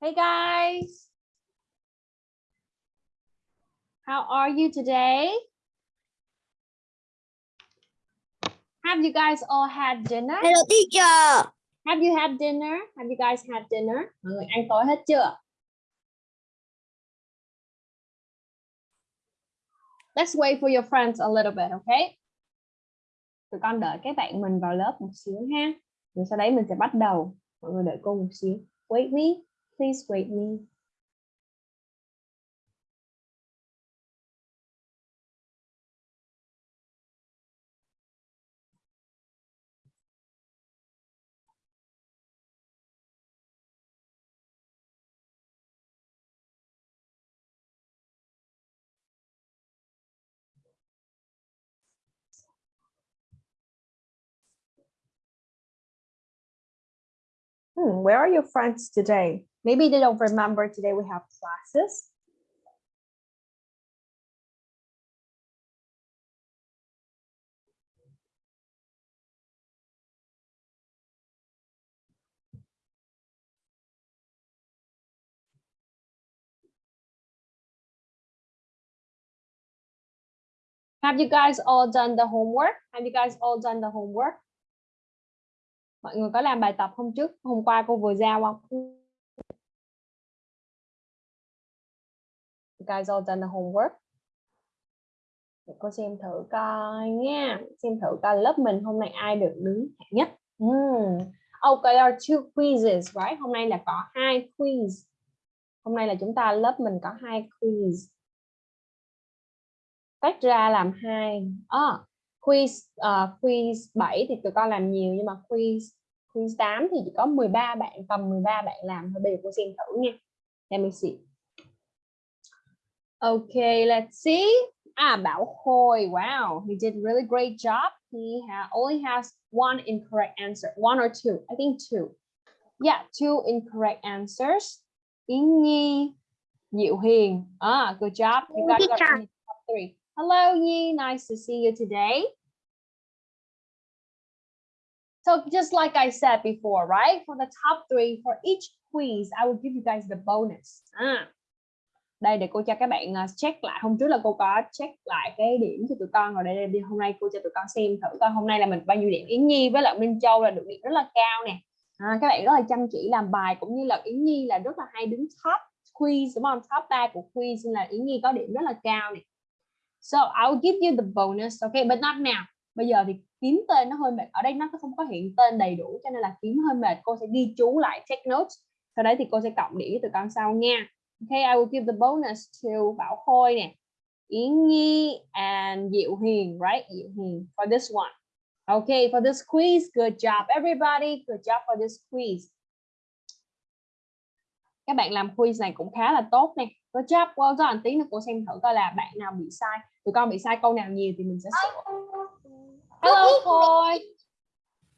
Hey guys. How are you today? Have you guys all had dinner? Hello teacher. Have you had dinner? Have you guys had dinner? Mọi người ăn tối hết chưa? Let's wait for your friends a little bit, okay? Tụi con đợi các bạn mình vào lớp một xíu ha. Rồi sau đấy mình sẽ bắt đầu. Mọi người đợi cô một xíu. Wait me. Please wait me. Hmm, where are your friends today? Maybe they don't remember today we have classes. Have you guys all done the homework? Have you guys all done the homework? Mọi người có làm bài tập hôm trước, hôm qua cô vừa giao không? You guys all done the homework? Để cô xem thử coi nha. Xem thử coi lớp mình hôm nay ai được đứng hạng nhất. mm. Okay, there are two quizzes, right? Hôm nay là có hai quiz. Hôm nay là chúng ta lớp mình có hai quiz. Tách ra làm hai. À, quiz uh, quiz 7 thì tụi con làm nhiều nhưng mà quiz quiz 8 thì chỉ có 13 bạn tầm 13 bạn làm thôi bây giờ cô xem thử nha. Let me see okay let's see. À Bảo Khôi wow he did really great job. He ha only has one incorrect answer one or two I think two. Yeah two incorrect answers. Yến Nhi Diệu Hiền. Ah good job. You guys got top three hello Nhi nice to see you today So just like I said before, right? For the top three, for each quiz, I will give you guys the bonus. À, đây để cô cho các bạn check lại. Hôm trước là cô có check lại cái điểm cho tụi con rồi đây, đây hôm nay cô cho tụi con xem thử coi hôm nay là mình bao nhiêu điểm. Yến Nhi với lại Minh Châu là được điểm rất là cao nè. À, các bạn rất là chăm chỉ làm bài cũng như là Yến Nhi là rất là hay đứng top quiz đúng không? Top 3 của quiz nên là Yến Nhi có điểm rất là cao nè. So I will give you the bonus, okay, but not now. Bây giờ thì kiếm tên nó hơi mệt. Ở đây nó không có hiện tên đầy đủ cho nên là kiếm hơi mệt. Cô sẽ ghi chú lại take notes. Sau đấy thì cô sẽ cộng điểm từ con sau nha. Okay I will give the bonus to Bảo Khôi nè. Yến Nhi and Diệu Hiền right? Diệu Hiền for this one. Okay for this quiz. Good job everybody. Good job for this quiz. Các bạn làm quiz này cũng khá là tốt nè. Good job well done. Tí nữa cô xem thử coi là bạn nào bị sai tụi con bị sai câu nào nhiều thì mình sẽ sửa Hello, Foy.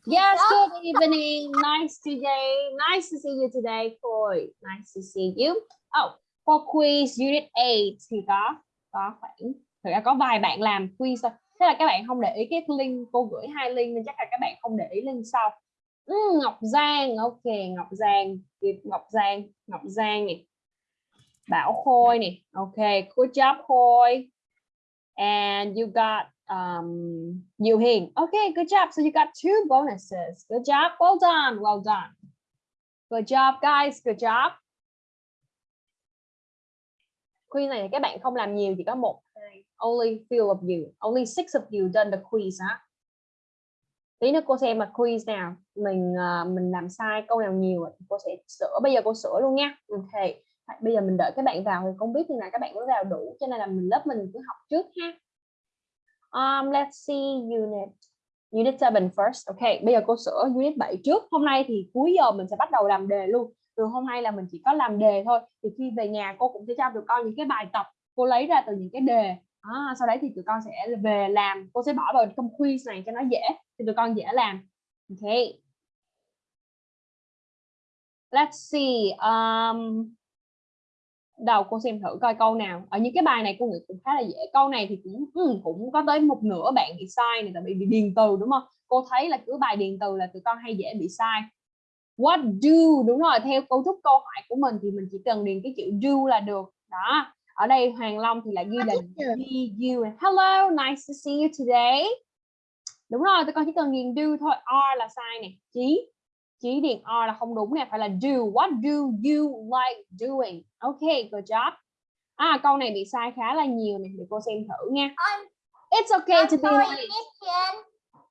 Yes, good evening. Nice today. Nice to see you today, Foy. Nice to see you. Oh, for quiz unit 8 thì có có khoảng thực ra có vài bạn làm quiz thôi. Thế là các bạn không để ý cái link cô gửi hai link nên chắc là các bạn không để ý link sau. Mm, Ngọc Giang, ok, Ngọc Giang, Ngọc Giang, Ngọc Giang nè. Bảo Khôi nè. Ok, good job Khôi. And you got um, Yu Hing. Okay, good job. So you got two bonuses. Good job. Well done. Well done. Good job, guys. Good job. Quiz này các bạn không làm nhiều chỉ có một. Only few of you. Only six of you done the quiz hả? Tí nữa cô xem mà quiz nào mình uh, mình làm sai câu nào nhiều thì cô sẽ sửa. Bây giờ cô sửa luôn nha. okay Bây giờ mình đợi các bạn vào thì không biết như nào các bạn mới vào đủ cho nên là mình lớp mình cứ học trước ha. Um, let's see unit unit 7 first. Ok, bây giờ cô sửa unit 7 trước. Hôm nay thì cuối giờ mình sẽ bắt đầu làm đề luôn. Từ hôm nay là mình chỉ có làm đề thôi. Thì khi về nhà cô cũng sẽ cho tụi con những cái bài tập cô lấy ra từ những cái đề. À, sau đấy thì tụi con sẽ về làm. Cô sẽ bỏ vào trong quiz này cho nó dễ. Thì tụi con dễ làm. Ok. Let's see. Um, đầu cô xem thử coi câu nào. Ở những cái bài này cô nghĩ cũng khá là dễ. Câu này thì cũng ừ, cũng có tới một nửa bạn bị sai này tại vì bị điền từ đúng không? Cô thấy là cứ bài điền từ là tụi con hay dễ bị sai. What do? Đúng rồi theo cấu trúc câu hỏi của mình thì mình chỉ cần điền cái chữ do là được. Đó ở đây Hoàng Long thì lại ghi là do you hello nice to see you today. Đúng rồi tụi con chỉ cần điền do thôi are là sai nè. Chí chí điền are là không đúng nè phải là do what do you like doing? Ok good job. À câu này bị sai khá là nhiều nè để cô xem thử nha. It's okay to be late.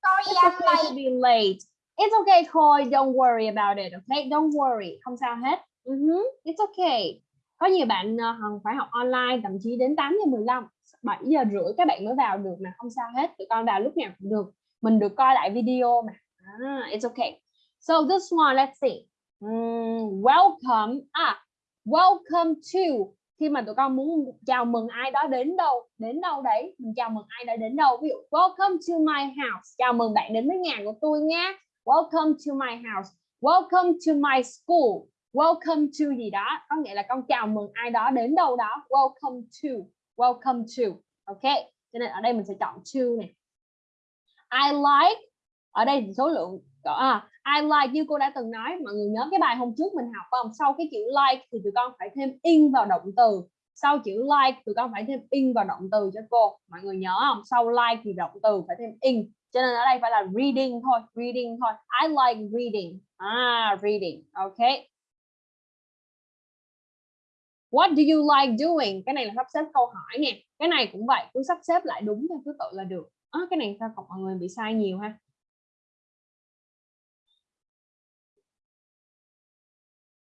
Sorry, it's I'm okay to late. be late. It's okay thôi don't worry about it okay don't worry. Không sao hết. Uh -huh. it's okay. Có nhiều bạn uh, phải học online thậm chí đến 8 giờ 15 7 giờ rưỡi các bạn mới vào được mà không sao hết. Tụi con vào lúc nào cũng được. Mình được coi lại video mà. Ah, it's okay so this one let's see. Um, welcome à welcome to. Khi mà tụi con muốn chào mừng ai đó đến đâu đến đâu đấy mình chào mừng ai đó đến đâu. Ví dụ welcome to my house. Chào mừng bạn đến với nhà của tôi nha welcome to my house. Welcome to my school. Welcome to gì đó. Có nghĩa là con chào mừng ai đó đến đâu đó. Welcome to. Welcome to. Ok cho nên ở đây mình sẽ chọn to này I like ở đây số lượng à, I like như cô đã từng nói mọi người nhớ cái bài hôm trước mình học không? Sau cái chữ like thì tụi con phải thêm in vào động từ. Sau chữ like tụi con phải thêm in vào động từ cho cô. Mọi người nhớ không? Sau like thì động từ phải thêm in. Cho nên ở đây phải là reading thôi reading thôi. I like reading. À reading. Ok. What do you like doing? Cái này là sắp xếp câu hỏi nè. Cái này cũng vậy, cứ sắp xếp lại đúng theo thứ tự là được. À, cái này sao mọi người bị sai nhiều ha.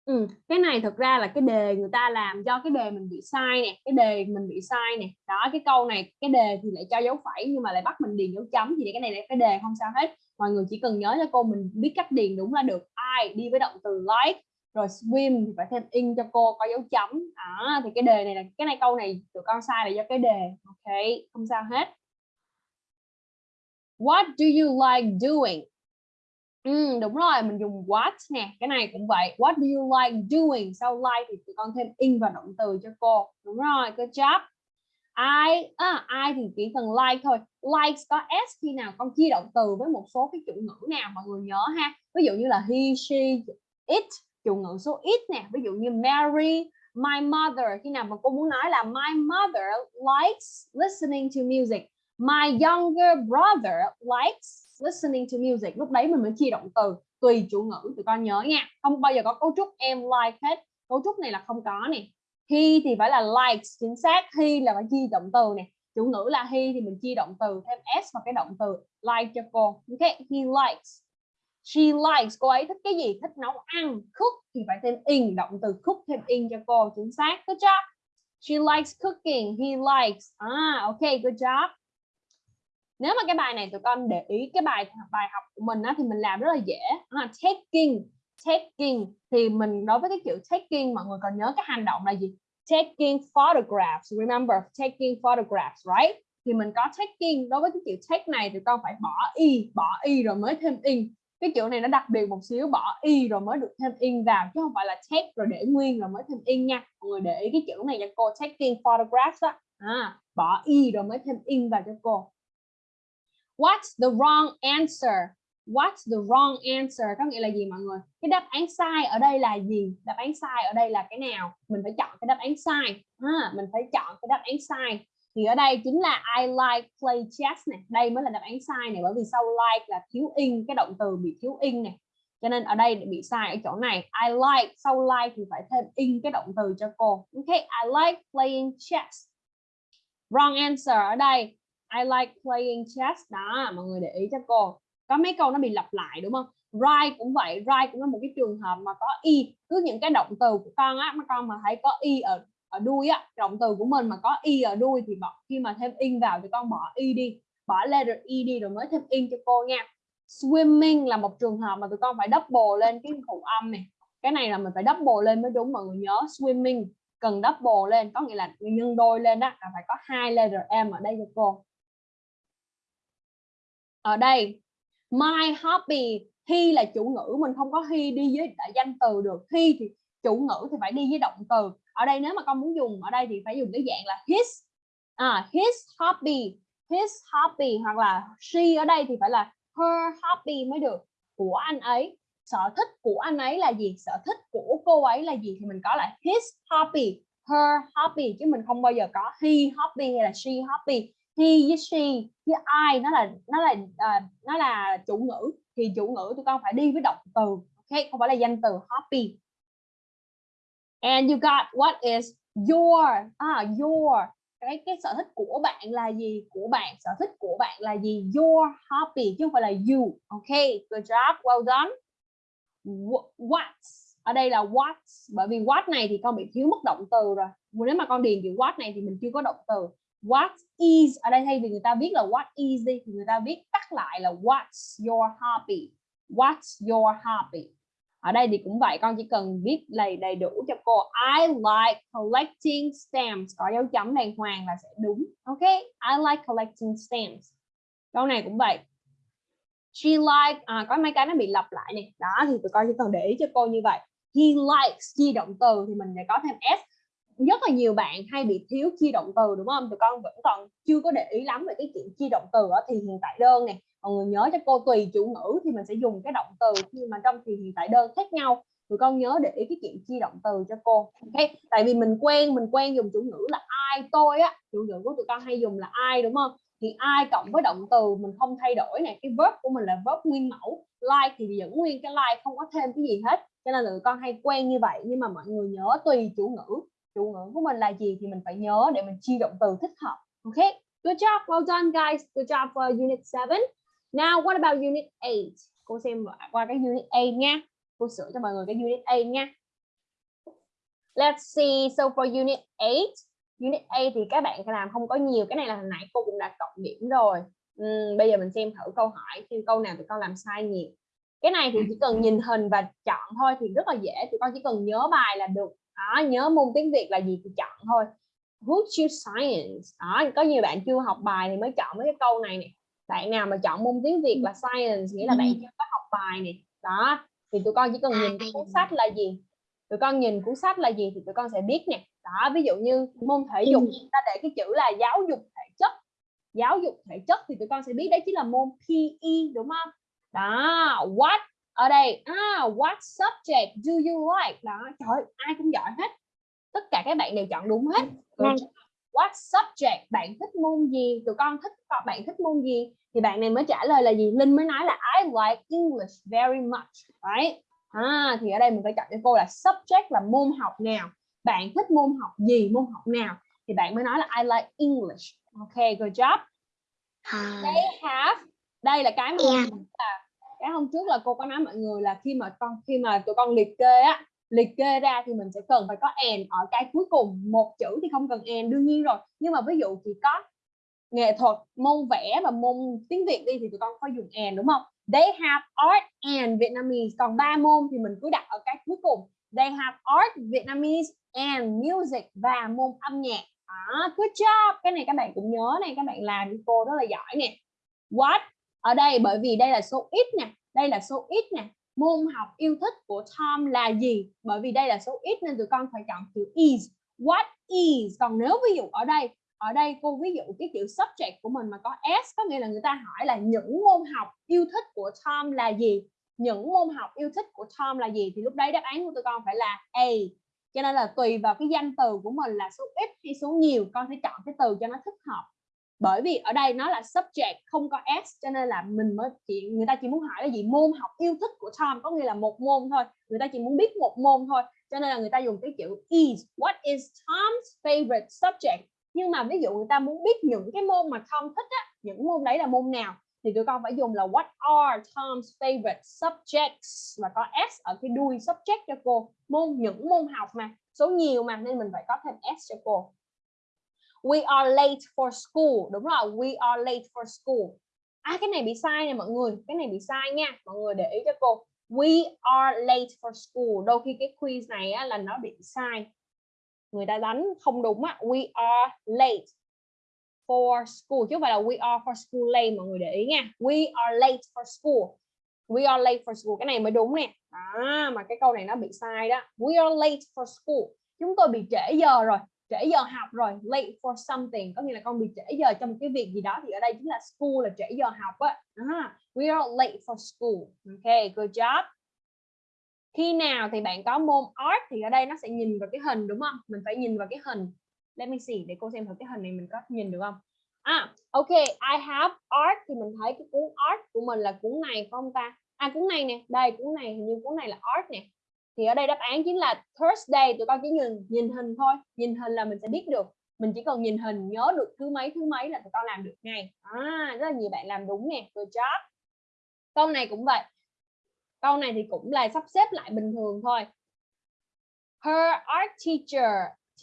Ừ, cái này thực ra là cái đề người ta làm do cái đề mình bị sai nè, cái đề mình bị sai nè. Đó, cái câu này cái đề thì lại cho dấu phẩy nhưng mà lại bắt mình điền dấu chấm thì cái này là cái đề không sao hết. Mọi người chỉ cần nhớ cho cô mình biết cách điền đúng là được. I đi với động từ like rồi swim thì phải thêm in cho cô có dấu chấm à, thì cái đề này là cái này câu này tụi con sai là do cái đề ok không sao hết what do you like doing ừ, đúng rồi mình dùng what nè cái này cũng vậy. What do you like doing? Sau like thì tụi con thêm in vào động từ cho cô. Đúng rồi good job. I à, I thì chỉ cần like thôi. Likes có s khi nào con chia động từ với một số cái chủ ngữ nào mọi người nhớ ha. Ví dụ như là he she it chủ ngữ số ít nè. Ví dụ như Mary my mother. Khi nào mà cô muốn nói là my mother likes listening to music. My younger brother likes listening to music lúc đấy mình mới chia động từ tùy chủ ngữ tụi con nhớ nha. Không bao giờ có cấu trúc em like hết. Cấu trúc này là không có nè. He thì phải là likes chính xác. He là phải chia động từ nè. Chủ ngữ là he thì mình chia động từ thêm s vào cái động từ like cho cô. Ok he likes. She likes. Cô ấy thích cái gì? Thích nấu ăn cook thì phải thêm in động từ cook thêm in cho cô. Chính xác. Good job. She likes cooking. He likes. Ah, ok good job nếu mà cái bài này tụi con để ý cái bài bài học của mình á, thì mình làm rất là dễ. Là taking. Taking thì mình đối với cái kiểu taking mọi người còn nhớ cái hành động là gì? Taking photographs. Remember taking photographs right? Thì mình có taking. Đối với cái kiểu take này thì con phải bỏ y bỏ y rồi mới thêm in. Cái kiểu này nó đặc biệt một xíu bỏ y rồi mới được thêm in vào chứ không phải là take rồi để nguyên rồi mới thêm in nha. Mọi người để ý cái chữ này cho cô. Taking photographs á. À, bỏ y rồi mới thêm in vào cho cô what's the wrong answer? What's the wrong answer? Có nghĩa là gì mọi người? Cái đáp án sai ở đây là gì? Đáp án sai ở đây là cái nào? Mình phải chọn cái đáp án sai. À, mình phải chọn cái đáp án sai. Thì ở đây chính là I like play chess này đây mới là đáp án sai này bởi vì sau like là thiếu in cái động từ bị thiếu in này cho nên ở đây bị sai ở chỗ này. I like sau like thì phải thêm in cái động từ cho cô. Ok I like playing chess. Wrong answer ở đây. I like playing chess. Đó, mọi người để ý cho cô. Có mấy câu nó bị lặp lại, đúng không? Right cũng vậy, right cũng là một cái trường hợp mà có y cứ những cái động từ của con á, mà con mà thấy có y ở ở đuôi á, động từ của mình mà có y ở đuôi thì bỏ, khi mà thêm in vào thì con bỏ y đi. Bỏ letter y đi rồi mới thêm in cho cô nha. Swimming là một trường hợp mà tụi con phải double lên cái phụ âm này. Cái này là mình phải double lên mới đúng, mọi người nhớ. Swimming cần double lên, có nghĩa là nhân đôi lên đó là phải có hai letter m ở đây cho cô ở đây my hobby he là chủ ngữ mình không có he đi với đại danh từ được. He thì chủ ngữ thì phải đi với động từ. Ở đây nếu mà con muốn dùng ở đây thì phải dùng cái dạng là his. À, his hobby his hobby hoặc là she ở đây thì phải là her hobby mới được. Của anh ấy sở thích của anh ấy là gì sở thích của cô ấy là gì thì mình có là his hobby her hobby chứ mình không bao giờ có he hobby hay là she hobby he với she với I nó là nó là uh, nó là chủ ngữ. Thì chủ ngữ tụi con phải đi với động từ ok? Không phải là danh từ happy. and you got what is your à your. Cái cái sở thích của bạn là gì? Của bạn sở thích của bạn là gì? Your hobby chứ không phải là you ok? Good job well done. What ở đây là what bởi vì what này thì con bị thiếu mất động từ rồi. Nếu mà con điền chữ what này thì mình chưa có động từ what is ở đây thay vì người ta viết là what is đi thì người ta viết tắt lại là what's your hobby. What's your hobby? Ở đây thì cũng vậy con chỉ cần viết đầy đầy đủ cho cô. I like collecting stamps. Có dấu chấm đàng hoàng là sẽ đúng. Ok I like collecting stamps. Câu này cũng vậy. She like à, có mấy cái nó bị lặp lại này đó thì tụi con chỉ cần để ý cho cô như vậy. He likes chi động từ thì mình sẽ có thêm s rất là nhiều bạn hay bị thiếu chia động từ, đúng không? Tụi con vẫn còn chưa có để ý lắm về cái chuyện chia động từ ở thì hiện tại đơn này mọi người nhớ cho cô tùy chủ ngữ thì mình sẽ dùng cái động từ khi mà trong thì hiện tại đơn khác nhau. Tụi con nhớ để ý cái chuyện chia động từ cho cô, ok? Tại vì mình quen mình quen dùng chủ ngữ là ai tôi á. Chủ ngữ của tụi con hay dùng là ai đúng không? Thì ai cộng với động từ mình không thay đổi này cái verb của mình là verb nguyên mẫu. Like thì vẫn nguyên cái like, không có thêm cái gì hết. Cho nên là tụi con hay quen như vậy. Nhưng mà mọi người nhớ tùy chủ ngữ chủ ngữ của mình là gì thì mình phải nhớ để mình chi động từ thích hợp. Ok? Good job well done guys. Good job for unit 7 now what about unit 8 cô xem qua cái unit 8 nha. Cô sửa cho mọi người cái unit 8 nha. Let's see. So for unit 8 unit A thì các bạn làm không có nhiều. Cái này là hồi nãy cô cũng đã cộng điểm rồi. Uhm, bây giờ mình xem thử câu hỏi xem câu nào tụi con làm sai nhiều. Cái này thì chỉ cần nhìn hình và chọn thôi thì rất là dễ. Tụi con chỉ cần nhớ bài là được đó, nhớ môn tiếng Việt là gì thì chọn thôi. Who choose science? Đó, có nhiều bạn chưa học bài thì mới chọn mấy cái câu này nè. Bạn nào mà chọn môn tiếng Việt là science nghĩa là bạn chưa có học bài này đó thì tụi con chỉ cần nhìn cuốn sách là gì? Tụi con nhìn cuốn sách là gì thì tụi con sẽ biết nè. Đó ví dụ như môn thể dục ta để cái chữ là giáo dục thể chất. Giáo dục thể chất thì tụi con sẽ biết đấy chính là môn PE đúng không? Đó what ở đây à, what subject do you like? Đó trời ai cũng giỏi hết. Tất cả các bạn đều chọn đúng hết. Vâng. what subject? Bạn thích môn gì? Tụi con thích bạn thích môn gì? Thì bạn này mới trả lời là gì? Linh mới nói là I like English very much. Right? À, thì ở đây mình phải chọn cho cô là subject là môn học nào. Bạn thích môn học gì môn học nào? Thì bạn mới nói là I like English. Ok good job. They have đây là cái mà yeah. là cái hôm trước là cô có nói mọi người là khi mà con, khi mà tụi con liệt kê á, liệt kê ra thì mình sẽ cần phải có and ở cái cuối cùng. Một chữ thì không cần and, đương nhiên rồi. Nhưng mà ví dụ chỉ có nghệ thuật, môn vẽ và môn tiếng Việt đi thì tụi con phải dùng and, đúng không? They have art and Vietnamese. Còn ba môn thì mình cứ đặt ở cái cuối cùng. They have art, Vietnamese, and music và môn âm nhạc. Đó, good job. Cái này các bạn cũng nhớ này, các bạn làm cô rất là giỏi nè. What ở đây, bởi vì đây là số ít nè, đây là số ít nè. Môn học yêu thích của Tom là gì? Bởi vì đây là số ít nên tụi con phải chọn chữ is. What is? Còn nếu ví dụ ở đây ở đây cô ví dụ cái chữ subject của mình mà có s, có nghĩa là người ta hỏi là những môn học yêu thích của Tom là gì? Những môn học yêu thích của Tom là gì? Thì lúc đấy đáp án của tụi con phải là A. Cho nên là tùy vào cái danh từ của mình là số ít hay số nhiều, con sẽ chọn cái từ cho nó thích hợp bởi vì ở đây nó là subject, không có s, cho nên là mình mới chỉ, người ta chỉ muốn hỏi là gì? Môn học yêu thích của Tom, có nghĩa là một môn thôi. Người ta chỉ muốn biết một môn thôi, cho nên là người ta dùng cái chữ is. What is Tom's favorite subject? Nhưng mà ví dụ người ta muốn biết những cái môn mà Tom thích á, những môn đấy là môn nào? Thì tụi con phải dùng là what are Tom's favorite subjects? Và có s ở cái đuôi subject cho cô. Môn, những môn học mà, số nhiều mà, nên mình phải có thêm s cho cô we are late for school. Đúng rồi we are late for school. À cái này bị sai nè mọi người cái này bị sai nha. Mọi người để ý cho cô. We are late for school. Đôi khi cái quiz này á, là nó bị sai. Người ta đánh không đúng á. We are late for school. Chứ không phải là we are for school late mọi người để ý nha. We are late for school. We are late for school. Cái này mới đúng nè. À, mà cái câu này nó bị sai đó. We are late for school. Chúng tôi bị trễ giờ rồi trễ giờ học rồi late for something. Có nghĩa là con bị trễ giờ trong một cái việc gì đó thì ở đây chính là school là trễ giờ học á. À, we are late for school. Ok good job. Khi nào thì bạn có môn art thì ở đây nó sẽ nhìn vào cái hình đúng không? Mình phải nhìn vào cái hình. Let me see để cô xem thử cái hình này mình có nhìn được không? À ok I have art thì mình thấy cái cuốn art của mình là cuốn này phải không ta? À cuốn này nè đây cuốn này hình như cuốn này là art nè thì ở đây đáp án chính là Thursday. Tụi con chỉ nhìn nhìn hình thôi. Nhìn hình là mình sẽ biết được. Mình chỉ cần nhìn hình nhớ được thứ mấy thứ mấy là tụi con làm được ngay. À rất là nhiều bạn làm đúng nè. Good job. Câu này cũng vậy. Câu này thì cũng là sắp xếp lại bình thường thôi. Her art teacher.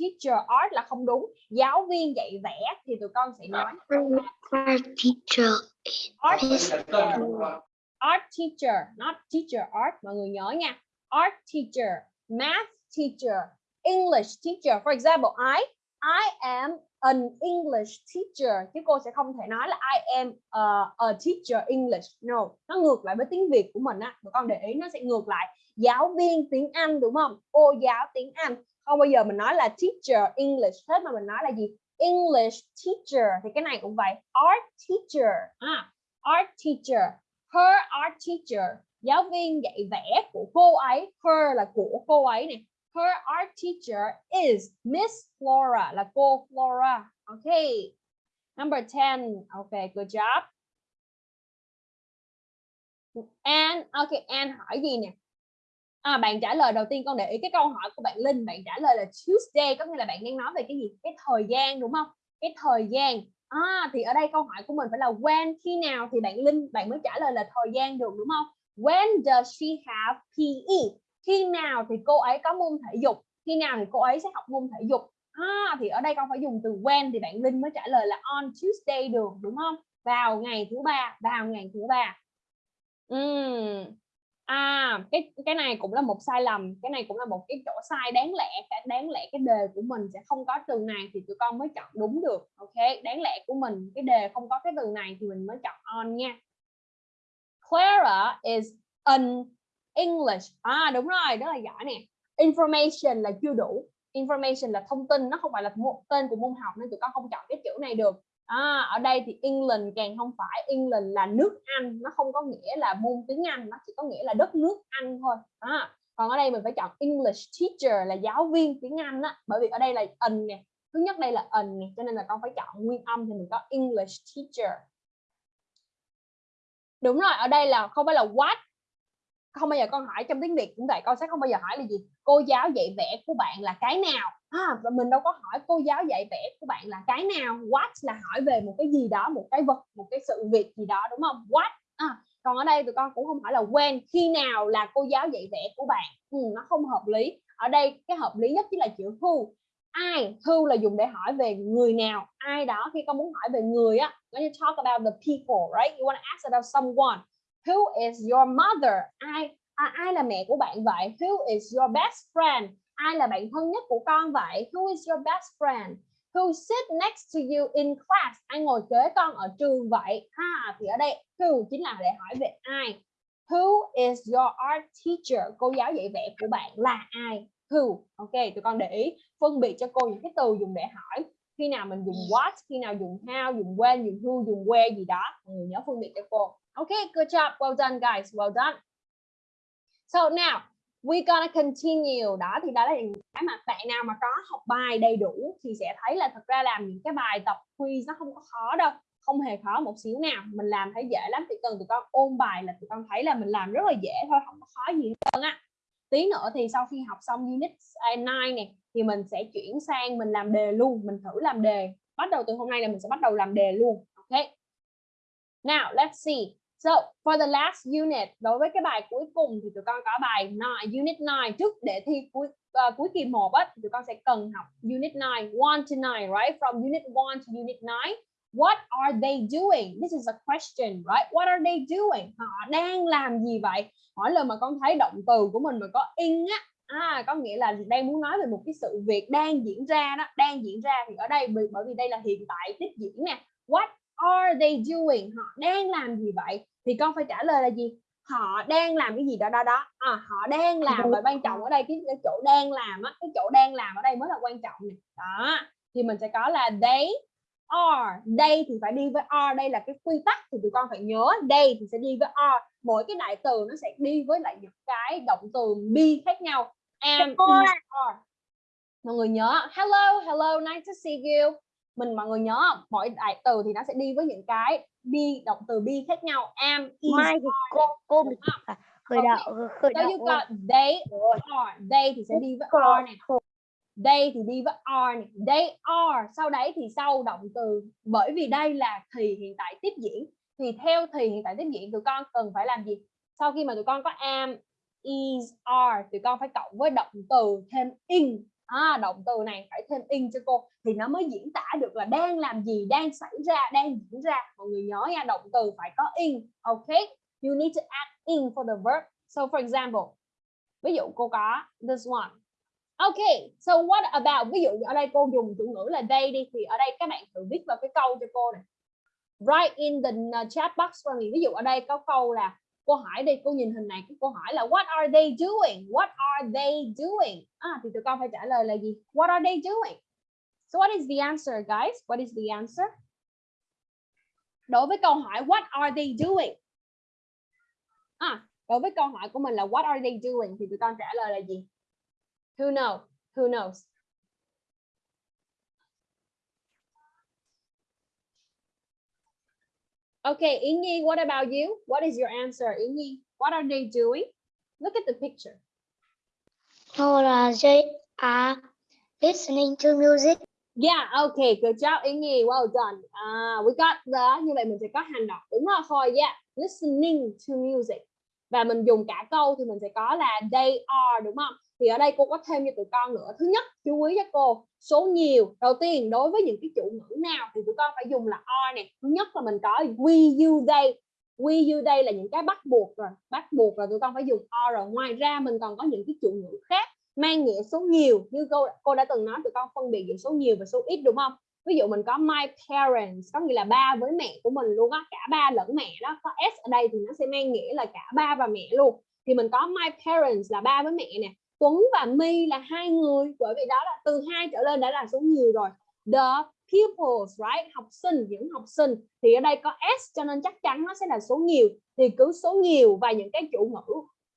Teacher art là không đúng. Giáo viên dạy vẽ thì tụi con sẽ nói. Our teacher art is art teacher not teacher art. Mọi người nhớ nha art teacher math teacher English teacher. For example I I am an English teacher. Chứ cô sẽ không thể nói là I am a, a teacher English. No nó ngược lại với tiếng Việt của mình á. Tụi con để ý nó sẽ ngược lại. Giáo viên tiếng Anh đúng không? Cô giáo tiếng Anh. Không bao giờ mình nói là teacher English. Hết mà mình nói là gì? English teacher. Thì cái này cũng vậy. Art teacher. À, art teacher. Her art teacher giáo viên dạy vẽ của cô ấy her là của cô ấy này her art teacher is Miss Flora là cô Flora. Okay number 10 okay good job. And okay and hỏi gì nè? À, bạn trả lời đầu tiên con để ý cái câu hỏi của bạn Linh. Bạn trả lời là Tuesday có nghĩa là bạn đang nói về cái gì? Cái thời gian đúng không? Cái thời gian. À, thì ở đây câu hỏi của mình phải là when khi nào? Thì bạn Linh bạn mới trả lời là thời gian được đúng không? When does she have PE khi nào thì cô ấy có môn thể dục? Khi nào thì cô ấy sẽ học môn thể dục? À, thì ở đây con phải dùng từ when thì bạn Linh mới trả lời là on Tuesday được đúng không? Vào ngày thứ ba vào ngày thứ ba. Uhm. à cái cái này cũng là một sai lầm cái này cũng là một cái chỗ sai đáng lẽ cái đáng lẽ cái đề của mình sẽ không có từ này thì tụi con mới chọn đúng được ok? Đáng lẽ của mình cái đề không có cái từ này thì mình mới chọn on nha. Clara is an English. À đúng rồi đó là giỏi nè. Information là chưa đủ. Information là thông tin nó không phải là một tên của môn học nên tụi con không chọn cái kiểu này được. À, ở đây thì England càng không phải. England là nước Anh nó không có nghĩa là môn tiếng Anh nó chỉ có nghĩa là đất nước Anh thôi. À, còn ở đây mình phải chọn English teacher là giáo viên tiếng Anh á bởi vì ở đây là an nè. Thứ nhất đây là an nè cho nên là con phải chọn nguyên âm thì mình có English teacher đúng rồi ở đây là không phải là what. Không bao giờ con hỏi trong tiếng Việt cũng vậy con sẽ không bao giờ hỏi là gì? Cô giáo dạy vẽ của bạn là cái nào? À, và mình đâu có hỏi cô giáo dạy vẽ của bạn là cái nào? What là hỏi về một cái gì đó một cái vật một cái sự việc gì đó đúng không? What? À, còn ở đây tụi con cũng không hỏi là when khi nào là cô giáo dạy vẽ của bạn. Ừ, nó không hợp lý. Ở đây cái hợp lý nhất chính là chữ who ai who là dùng để hỏi về người nào? Ai đó khi con muốn hỏi về người á when you talk about the people right? You want to ask about someone. Who is your mother? Ai à, ai là mẹ của bạn vậy? Who is your best friend? Ai là bạn thân nhất của con vậy? Who is your best friend? Who sit next to you in class? Ai ngồi kế con ở trường vậy? Ha thì ở đây who chính là để hỏi về ai. Who is your art teacher? Cô giáo dạy vẽ của bạn là ai? Who ok tụi con để ý phân biệt cho cô những cái từ dùng để hỏi khi nào mình dùng what khi nào dùng how dùng when dùng who dùng where gì đó mọi người nhớ phân biệt cho cô ok good job. Well done, guys. Well done. So now, we gonna continue. Đó thì đó là những cái mà bạn nào mà có học bài đầy đủ thì sẽ thấy là thật ra làm những cái bài tập quiz nó không có khó đâu. Không hề khó một xíu nào. Mình làm thấy dễ lắm. Chỉ cần tụi con ôn bài là tụi con thấy là mình làm rất là dễ thôi. Không có khó gì hết á. Tí nữa thì sau khi học xong unit 9 này thì mình sẽ chuyển sang mình làm đề luôn. Mình thử làm đề. Bắt đầu từ hôm nay là mình sẽ bắt đầu làm đề luôn. Ok. Now, let's see. So for the last unit đối với cái bài cuối cùng thì tụi con có bài 9, unit 9 trước để thi cuối uh, cuối kỳ 1 á tụi con sẽ cần học unit 9 1 to 9 right from unit 1 to unit 9 what are they doing? This is a question right? What are they doing? Họ đang làm gì vậy? Mỗi lần mà con thấy động từ của mình mà có in á à, có nghĩa là đang muốn nói về một cái sự việc đang diễn ra đó đang diễn ra thì ở đây bởi vì đây là hiện tại tiếp diễn nè. What are they doing? Họ đang làm gì vậy? Thì con phải trả lời là gì? Họ đang làm cái gì đó đó đó. À, họ đang làm và quan trọng ở đây cái, cái chỗ đang làm á cái chỗ đang làm ở đây mới là quan trọng này đó thì mình sẽ có là they are đây thì phải đi với are đây là cái quy tắc thì tụi con phải nhớ. Đây thì sẽ đi với are mỗi cái đại từ nó sẽ đi với lại những cái động từ be khác nhau. Am are mọi người nhớ. Hello hello nice to see you. Mình mọi người nhớ không? mỗi đại từ thì nó sẽ đi với những cái be động từ be khác nhau. Am is Mai thì cô cô không? khởi đạo khởi đạo you got they are they thì sẽ đi với are này they thì đi với are này. they are. Sau đấy thì sau động từ bởi vì đây là thì hiện tại tiếp diễn thì theo thì hiện tại tiếp diễn tụi con cần phải làm gì? Sau khi mà tụi con có am is are tụi con phải cộng với động từ thêm in. À, động từ này phải thêm in cho cô. Thì nó mới diễn tả được là đang làm gì đang xảy ra đang diễn ra. Mọi người nhớ nha động từ phải có in ok? You need to add in for the verb. So for example ví dụ cô có this one. Okay, so what about ví dụ ở đây cô dùng chủ ngữ là they đi thì ở đây các bạn thử viết vào cái câu cho cô này. Write in the chat box for me. Ví dụ ở đây có câu là cô hỏi đi, cô nhìn hình này cô hỏi là what are they doing? What are they doing? À, thì tụi con phải trả lời là gì? What are they doing? So what is the answer guys? What is the answer? Đối với câu hỏi what are they doing? À, đối với câu hỏi của mình là what are they doing thì tụi con trả lời là gì? Who knows? Who knows? Okay, Ingi, what about you? What is your answer, Ingi? What are they doing? Look at the picture. No là they are listening to music. Yeah, okay, good job, Ingi. Well done. Ah, we got the như vậy mình sẽ có hành động đúng rồi thôi. Yeah, listening to music. Và mình dùng cả câu thì mình sẽ có là they are đúng không? Thì ở đây cô có thêm cho tụi con nữa. Thứ nhất, chú ý cho cô số nhiều. Đầu tiên đối với những cái chủ ngữ nào thì tụi con phải dùng là are nè. Thứ nhất là mình có we, you, they. We, you, they là những cái bắt buộc rồi. Bắt buộc là tụi con phải dùng are rồi. Ngoài ra mình còn có những cái chủ ngữ khác mang nghĩa số nhiều như cô cô đã từng nói tụi con phân biệt giữa số nhiều và số ít đúng không ví dụ mình có my parents có nghĩa là ba với mẹ của mình luôn á cả ba lẫn mẹ đó có s ở đây thì nó sẽ mang nghĩa là cả ba và mẹ luôn thì mình có my parents là ba với mẹ nè Tuấn và My là hai người, bởi vì đó là từ hai trở lên đã là số nhiều rồi. The pupils, right? Học sinh, những học sinh. Thì ở đây có s, cho nên chắc chắn nó sẽ là số nhiều. Thì cứ số nhiều và những cái chủ ngữ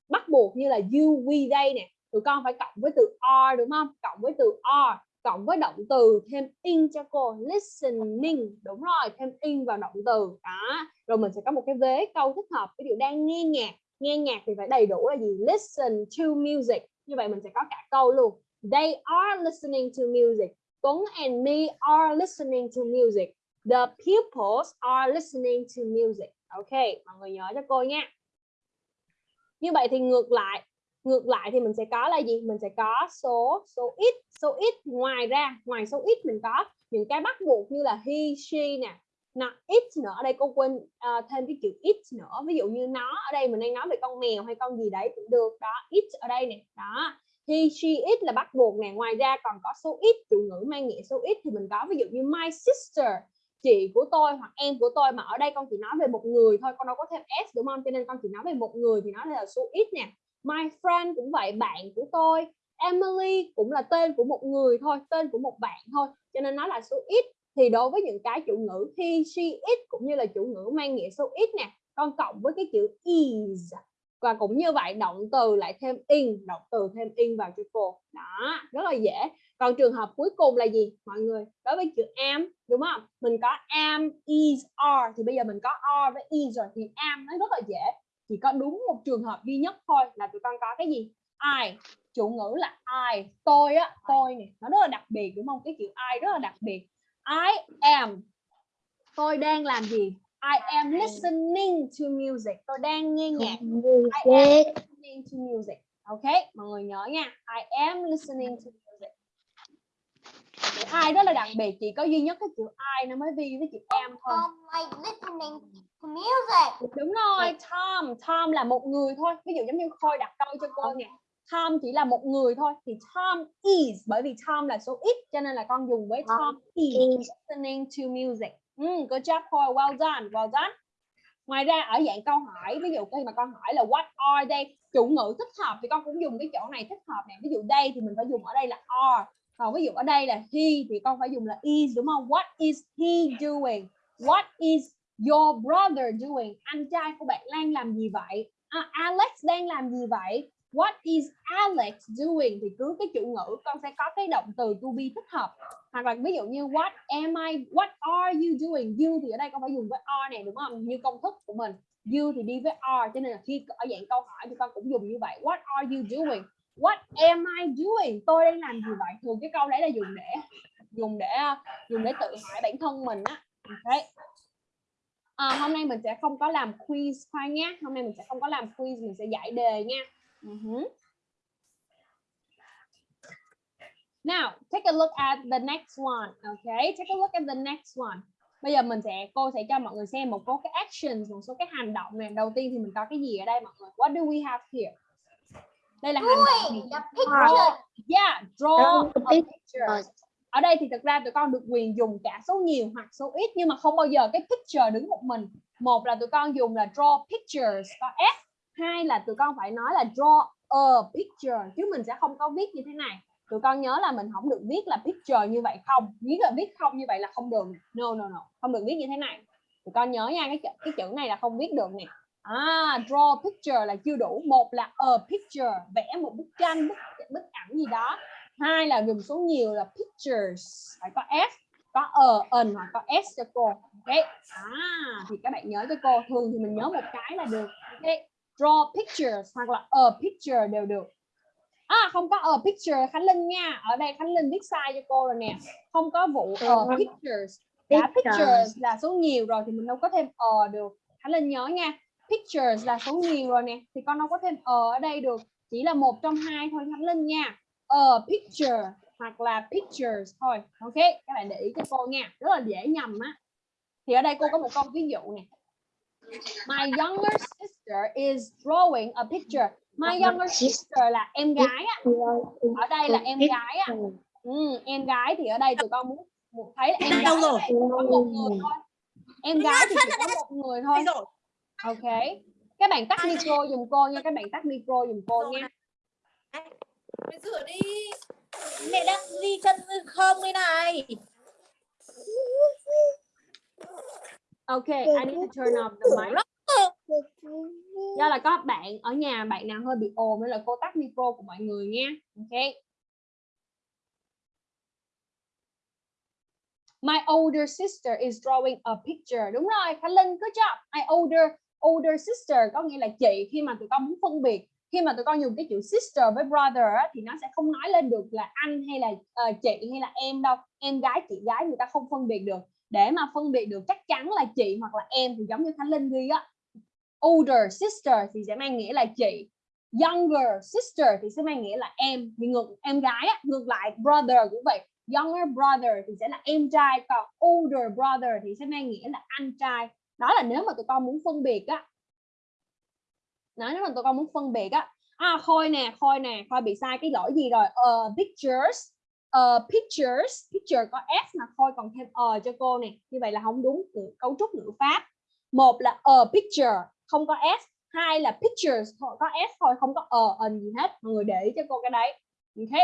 bắt buộc như là you, we, they nè. Tụi con phải cộng với từ are đúng không? Cộng với từ are cộng với động từ, thêm in cho cô, listening. Đúng rồi, thêm in vào động từ. Đó. Rồi mình sẽ có một cái vế câu thích hợp. Ví dụ đang nghe nhạc. Nghe nhạc thì phải đầy đủ là gì? Listen to music như vậy mình sẽ có cả câu luôn. They are listening to music. Tuấn and me are listening to music. The pupils are listening to music. Ok, mọi người nhớ cho cô nha. Như vậy thì ngược lại ngược lại thì mình sẽ có là gì? Mình sẽ có số số ít số ít ngoài ra, ngoài số ít mình có những cái bắt buộc như là he, she nè nó ít nữa ở đây cô quên uh, thêm cái chữ ít nữa. Ví dụ như nó ở đây mình đang nói về con mèo hay con gì đấy cũng được. Đó ít ở đây nè. Đó he she it là bắt buộc nè. Ngoài ra còn có số ít chủ ngữ mang nghĩa số ít thì mình có ví dụ như my sister chị của tôi hoặc em của tôi mà ở đây con chỉ nói về một người thôi con đâu có thêm s đúng không? Cho nên con chỉ nói về một người thì nó là số ít nè. My friend cũng vậy bạn của tôi. Emily cũng là tên của một người thôi tên của một bạn thôi. Cho nên nó là số ít thì đối với những cái chủ ngữ he she it cũng như là chủ ngữ mang nghĩa số ít nè con cộng với cái chữ is và cũng như vậy động từ lại thêm in động từ thêm in vào cho cô đó rất là dễ. Còn trường hợp cuối cùng là gì? Mọi người đối với chữ am đúng không? Mình có am is are. Thì bây giờ mình có are với is rồi thì am nó rất là dễ. Chỉ có đúng một trường hợp duy nhất thôi là tụi con có cái gì? I. Chủ ngữ là I. Tôi á tôi này nó rất là đặc biệt đúng không? Cái chữ I rất là đặc biệt I am. Tôi đang làm gì? I am listening to music. Tôi đang nghe nhạc. Music. listening to music. Ok mọi người nhớ nha. I am listening to music. Chữ I rất là đặc biệt. Chỉ có duy nhất cái chữ I nó mới vi với chữ am thôi. Um, like listening to music. đúng rồi Tom. Tom là một người thôi. Ví dụ giống như Khôi đặt câu cho cô nè Tom chỉ là một người thôi thì Tom is bởi vì Tom là số ít cho nên là con dùng với Tom is is. listening to music. Mm, good job Khôi well done well done. Ngoài ra ở dạng câu hỏi ví dụ khi mà con hỏi là what are they? Chủ ngữ thích hợp thì con cũng dùng cái chỗ này thích hợp nè. Ví dụ đây thì mình phải dùng ở đây là are còn ví dụ ở đây là he thì con phải dùng là is đúng không? What is he doing? What is your brother doing? Anh trai của bạn đang làm gì vậy? À, Alex đang làm gì vậy what is Alex doing? Thì cứ cái chủ ngữ con sẽ có cái động từ to be thích hợp. Hoặc là ví dụ như what am I what are you doing? You thì ở đây con phải dùng với are này đúng không? Như công thức của mình. You thì đi với are cho nên là khi ở dạng câu hỏi thì con cũng dùng như vậy. What are you doing? What am I doing? Tôi đang làm gì vậy? Thường cái câu đấy là dùng để dùng để dùng để tự hỏi bản thân mình á. Okay. à, hôm nay mình sẽ không có làm quiz khoan nhé. Hôm nay mình sẽ không có làm quiz mình sẽ giải đề nha uh-huh. Now, take a look at the next one. Okay, take a look at the next one. Bây giờ mình sẽ cô sẽ cho mọi người xem một số cái actions, một số cái hành động này. Đầu tiên thì mình có cái gì ở đây mọi người? What do we have here? Đây là hành động the picture. Yeah, draw a picture. Ở đây thì thực ra tụi con được quyền dùng cả số nhiều hoặc số ít nhưng mà không bao giờ cái picture đứng một mình. Một là tụi con dùng là draw pictures có s, hai là tụi con phải nói là draw a picture chứ mình sẽ không có viết như thế này. Tụi con nhớ là mình không được viết là picture như vậy không. viết là viết không như vậy là không được. nè. No no no, không được viết như thế này. Tụi con nhớ nha, cái chữ, cái chữ này là không viết được nè. À, draw picture là chưa đủ. Một là a picture, vẽ một bức tranh, bức bức ảnh gì đó. Hai là dùng số nhiều là pictures, phải có s, có a, an hoặc có s cho cô. Ok. À, thì các bạn nhớ cho cô. Thường thì mình nhớ một cái là được. Ok. Draw pictures hoặc là a picture đều được. À không có a picture Khánh Linh nha. Ở đây Khánh Linh viết sai cho cô rồi nè. Không có vụ a pictures. Đã Pictures. pictures là số nhiều rồi thì mình đâu có thêm a được. Khánh Linh nhớ nha. Pictures là số nhiều rồi nè thì con đâu có thêm a ở đây được. Chỉ là một trong hai thôi Khánh Linh nha. A picture hoặc là pictures thôi. Ok, các bạn để ý cho cô nha. Rất là dễ nhầm á. Thì ở đây cô có một câu ví dụ nè. My younger sister is drawing a picture. My younger sister là em gái á. Ở đây là em gái á. Ừ, em gái thì ở đây tụi con muốn, muốn thấy là em gái đâu rồi có một người thôi. Em gái thì chỉ có một người thôi. Ok. Các bạn tắt micro giùm cô nha. Các bạn tắt micro giùm cô nha. Mày rửa đi. Mẹ đang đi chân không đây này. Ok, I need to turn off the mic. Do là có bạn ở nhà bạn nào hơi bị ồn nên là cô tắt micro của mọi người nha. Ok. My older sister is drawing a picture. Đúng rồi, Khánh Linh, good job. My older older sister có nghĩa là chị khi mà tụi con muốn phân biệt khi mà tụi con dùng cái chữ sister với brother á, thì nó sẽ không nói lên được là anh hay là ờ, chị hay là em đâu em gái chị gái người ta không phân biệt được để mà phân biệt được chắc chắn là chị hoặc là em thì giống như Khánh Linh ghi á. Older sister thì sẽ mang nghĩa là chị. Younger sister thì sẽ mang nghĩa là em. Thì ngược em gái á, ngược lại brother cũng vậy. Younger brother thì sẽ là em trai còn older brother thì sẽ mang nghĩa là anh trai. Đó là nếu mà tụi con muốn phân biệt á. Nói nếu mà tụi con muốn phân biệt á. À khôi nè khôi nè khôi bị sai cái lỗi gì rồi? Uh, pictures uh, pictures picture có s mà thôi còn thêm ờ cho cô nè như vậy là không đúng cấu trúc ngữ pháp. Một là a picture không có s. Hai là pictures thôi có s thôi không có ờ ở gì hết. Mọi người để ý cho cô cái đấy. Ok.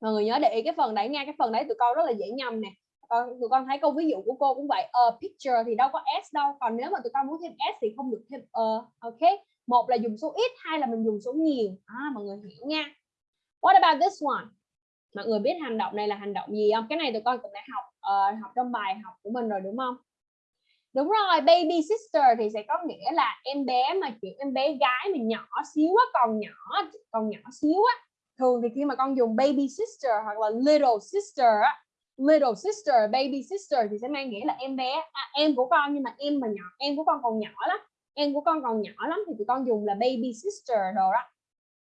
Mọi người nhớ để ý cái phần đấy nha. Cái phần đấy tụi con rất là dễ nhầm nè. Còn tụi con thấy câu ví dụ của cô cũng vậy a picture thì đâu có s đâu. Còn nếu mà tụi con muốn thêm s thì không được thêm a ok. Một là dùng số ít hai là mình dùng số nhiều. À, mọi người hiểu nha what about this one? Mọi người biết hành động này là hành động gì không? Cái này tụi con cũng đã học uh, học trong bài học của mình rồi đúng không? Đúng rồi baby sister thì sẽ có nghĩa là em bé mà kiểu em bé gái mình nhỏ xíu á còn nhỏ còn nhỏ xíu á. Thường thì khi mà con dùng baby sister hoặc là little sister á little sister baby sister thì sẽ mang nghĩa là em bé à, em của con nhưng mà em mà nhỏ em của con còn nhỏ lắm em của con còn nhỏ lắm thì tụi con dùng là baby sister đồ đó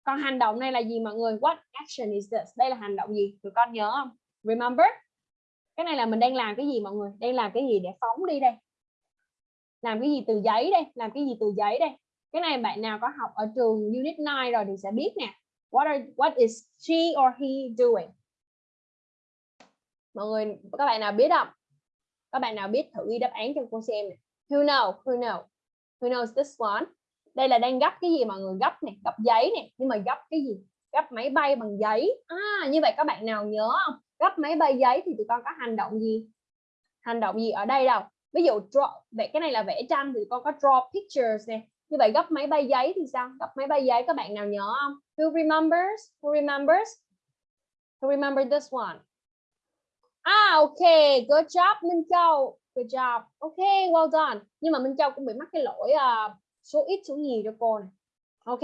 còn hành động này là gì mọi người? What action is this? Đây là hành động gì? Tụi con nhớ không? Remember? Cái này là mình đang làm cái gì mọi người? Đang làm cái gì để phóng đi đây? Làm cái gì từ giấy đây? Làm cái gì từ giấy đây? Cái này bạn nào có học ở trường unit 9 rồi thì sẽ biết nè. What are, what is she or he doing? Mọi người, các bạn nào biết không? Các bạn nào biết thử ghi đáp án cho cô xem nè. Who know? Who know? Who knows this one? Đây là đang gấp cái gì mọi người gấp nè gấp giấy nè nhưng mà gấp cái gì? Gấp máy bay bằng giấy. À như vậy các bạn nào nhớ không? Gấp máy bay giấy thì tụi con có hành động gì? Hành động gì ở đây đâu? Ví dụ draw vẽ cái này là vẽ tranh thì con có draw pictures nè. Như vậy gấp máy bay giấy thì sao? Gấp máy bay giấy các bạn nào nhớ không? Who remembers? Who remembers? Who remember this one? Ah okay good job Minh Châu. Good job. Okay well done. Nhưng mà Minh Châu cũng bị mắc cái lỗi uh, số ít số nhiều cho cô này. Ok.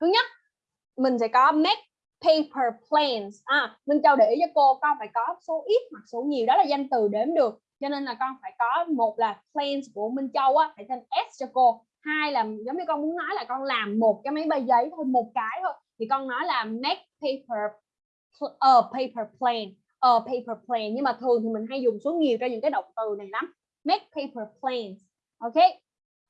Thứ nhất, mình sẽ có make paper planes à mình cho để ý cho cô, con phải có số ít hoặc số nhiều, đó là danh từ đếm được. Cho nên là con phải có một là planes của Minh Châu á, phải thêm s cho cô. Hai là, giống như con muốn nói là con làm một cái máy bay giấy thôi, một cái thôi. Thì con nói là make paper a ờ, paper plane a ờ, paper plane nhưng mà thường thì mình hay dùng số nhiều cho những cái động từ này lắm. Make paper planes ok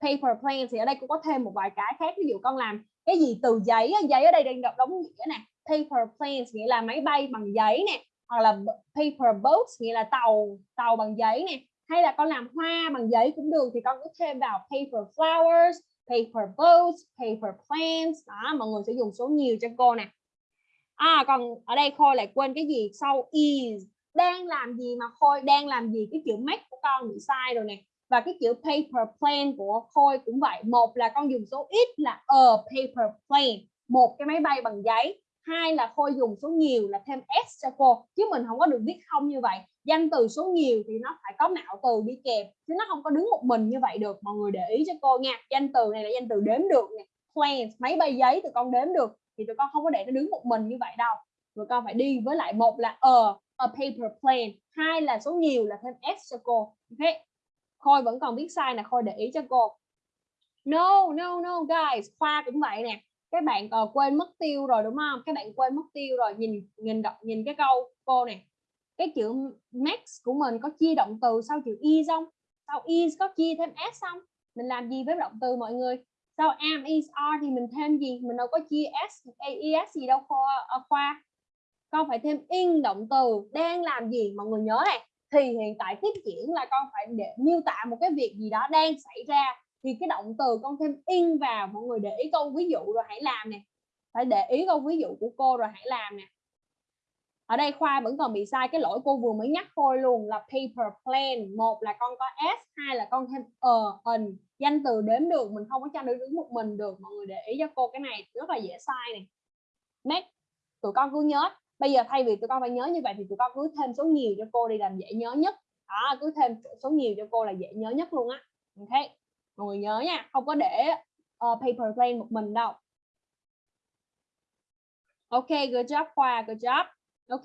paper planes thì ở đây cũng có thêm một vài cái khác. Ví dụ con làm cái gì từ giấy giấy ở đây đang đọc đóng nghĩa nè. Paper planes nghĩa là máy bay bằng giấy nè, hoặc là paper boats nghĩa là tàu tàu bằng giấy nè. Hay là con làm hoa bằng giấy cũng được thì con cứ thêm vào paper flowers, paper boats, paper planes. Đó, mọi người sẽ dùng số nhiều cho cô nè. À còn ở đây khôi lại quên cái gì? Sau is. Đang làm gì mà khôi, đang làm gì? Cái chữ make của con bị sai rồi nè và cái chữ paper plane của khôi cũng vậy. Một là con dùng số ít là a paper plane. Một cái máy bay bằng giấy. Hai là khôi dùng số nhiều là thêm s cho cô. Chứ mình không có được viết không như vậy. Danh từ số nhiều thì nó phải có não từ đi kèm. Chứ nó không có đứng một mình như vậy được. Mọi người để ý cho cô nha. Danh từ này là danh từ đếm được nè. Planes máy bay giấy tụi con đếm được thì tụi con không có để nó đứng một mình như vậy đâu. Tụi con phải đi với lại một là a a paper plane. Hai là số nhiều là thêm s cho cô. Ok khôi vẫn còn viết sai nè, khôi để ý cho cô. No no no guys. Khoa cũng vậy nè. Các bạn uh, quên mất tiêu rồi đúng không? Các bạn quên mất tiêu rồi. Nhìn nhìn đọc nhìn cái câu cô nè. cái chữ max của mình có chia động từ sau chữ is không? Sau is có chia thêm s không? Mình làm gì với động từ mọi người? Sau am is are thì mình thêm gì? Mình đâu có chia s aes gì đâu khoa uh, khoa. Con phải thêm in động từ. Đang làm gì? Mọi người nhớ này thì hiện tại tiếp diễn là con phải để miêu tả một cái việc gì đó đang xảy ra, thì cái động từ con thêm in vào, mọi người để ý câu ví dụ rồi hãy làm nè. Phải để ý câu ví dụ của cô rồi hãy làm nè. Ở đây khoa vẫn còn bị sai, cái lỗi cô vừa mới nhắc khôi luôn là paper plane một là con có s, hai là con thêm a n. Danh từ đếm được, mình không có cho nó đứng một mình được. Mọi người để ý cho cô cái này, rất là dễ sai này. Make tụi con cứ nhớ bây giờ thay vì tụi con phải nhớ như vậy thì tụi con cứ thêm số nhiều cho cô đi làm dễ nhớ nhất. Đó cứ thêm số nhiều cho cô là dễ nhớ nhất luôn á. Ok mọi người nhớ nha không có để uh, paper plane một mình đâu. Ok good job khoa good job. Ok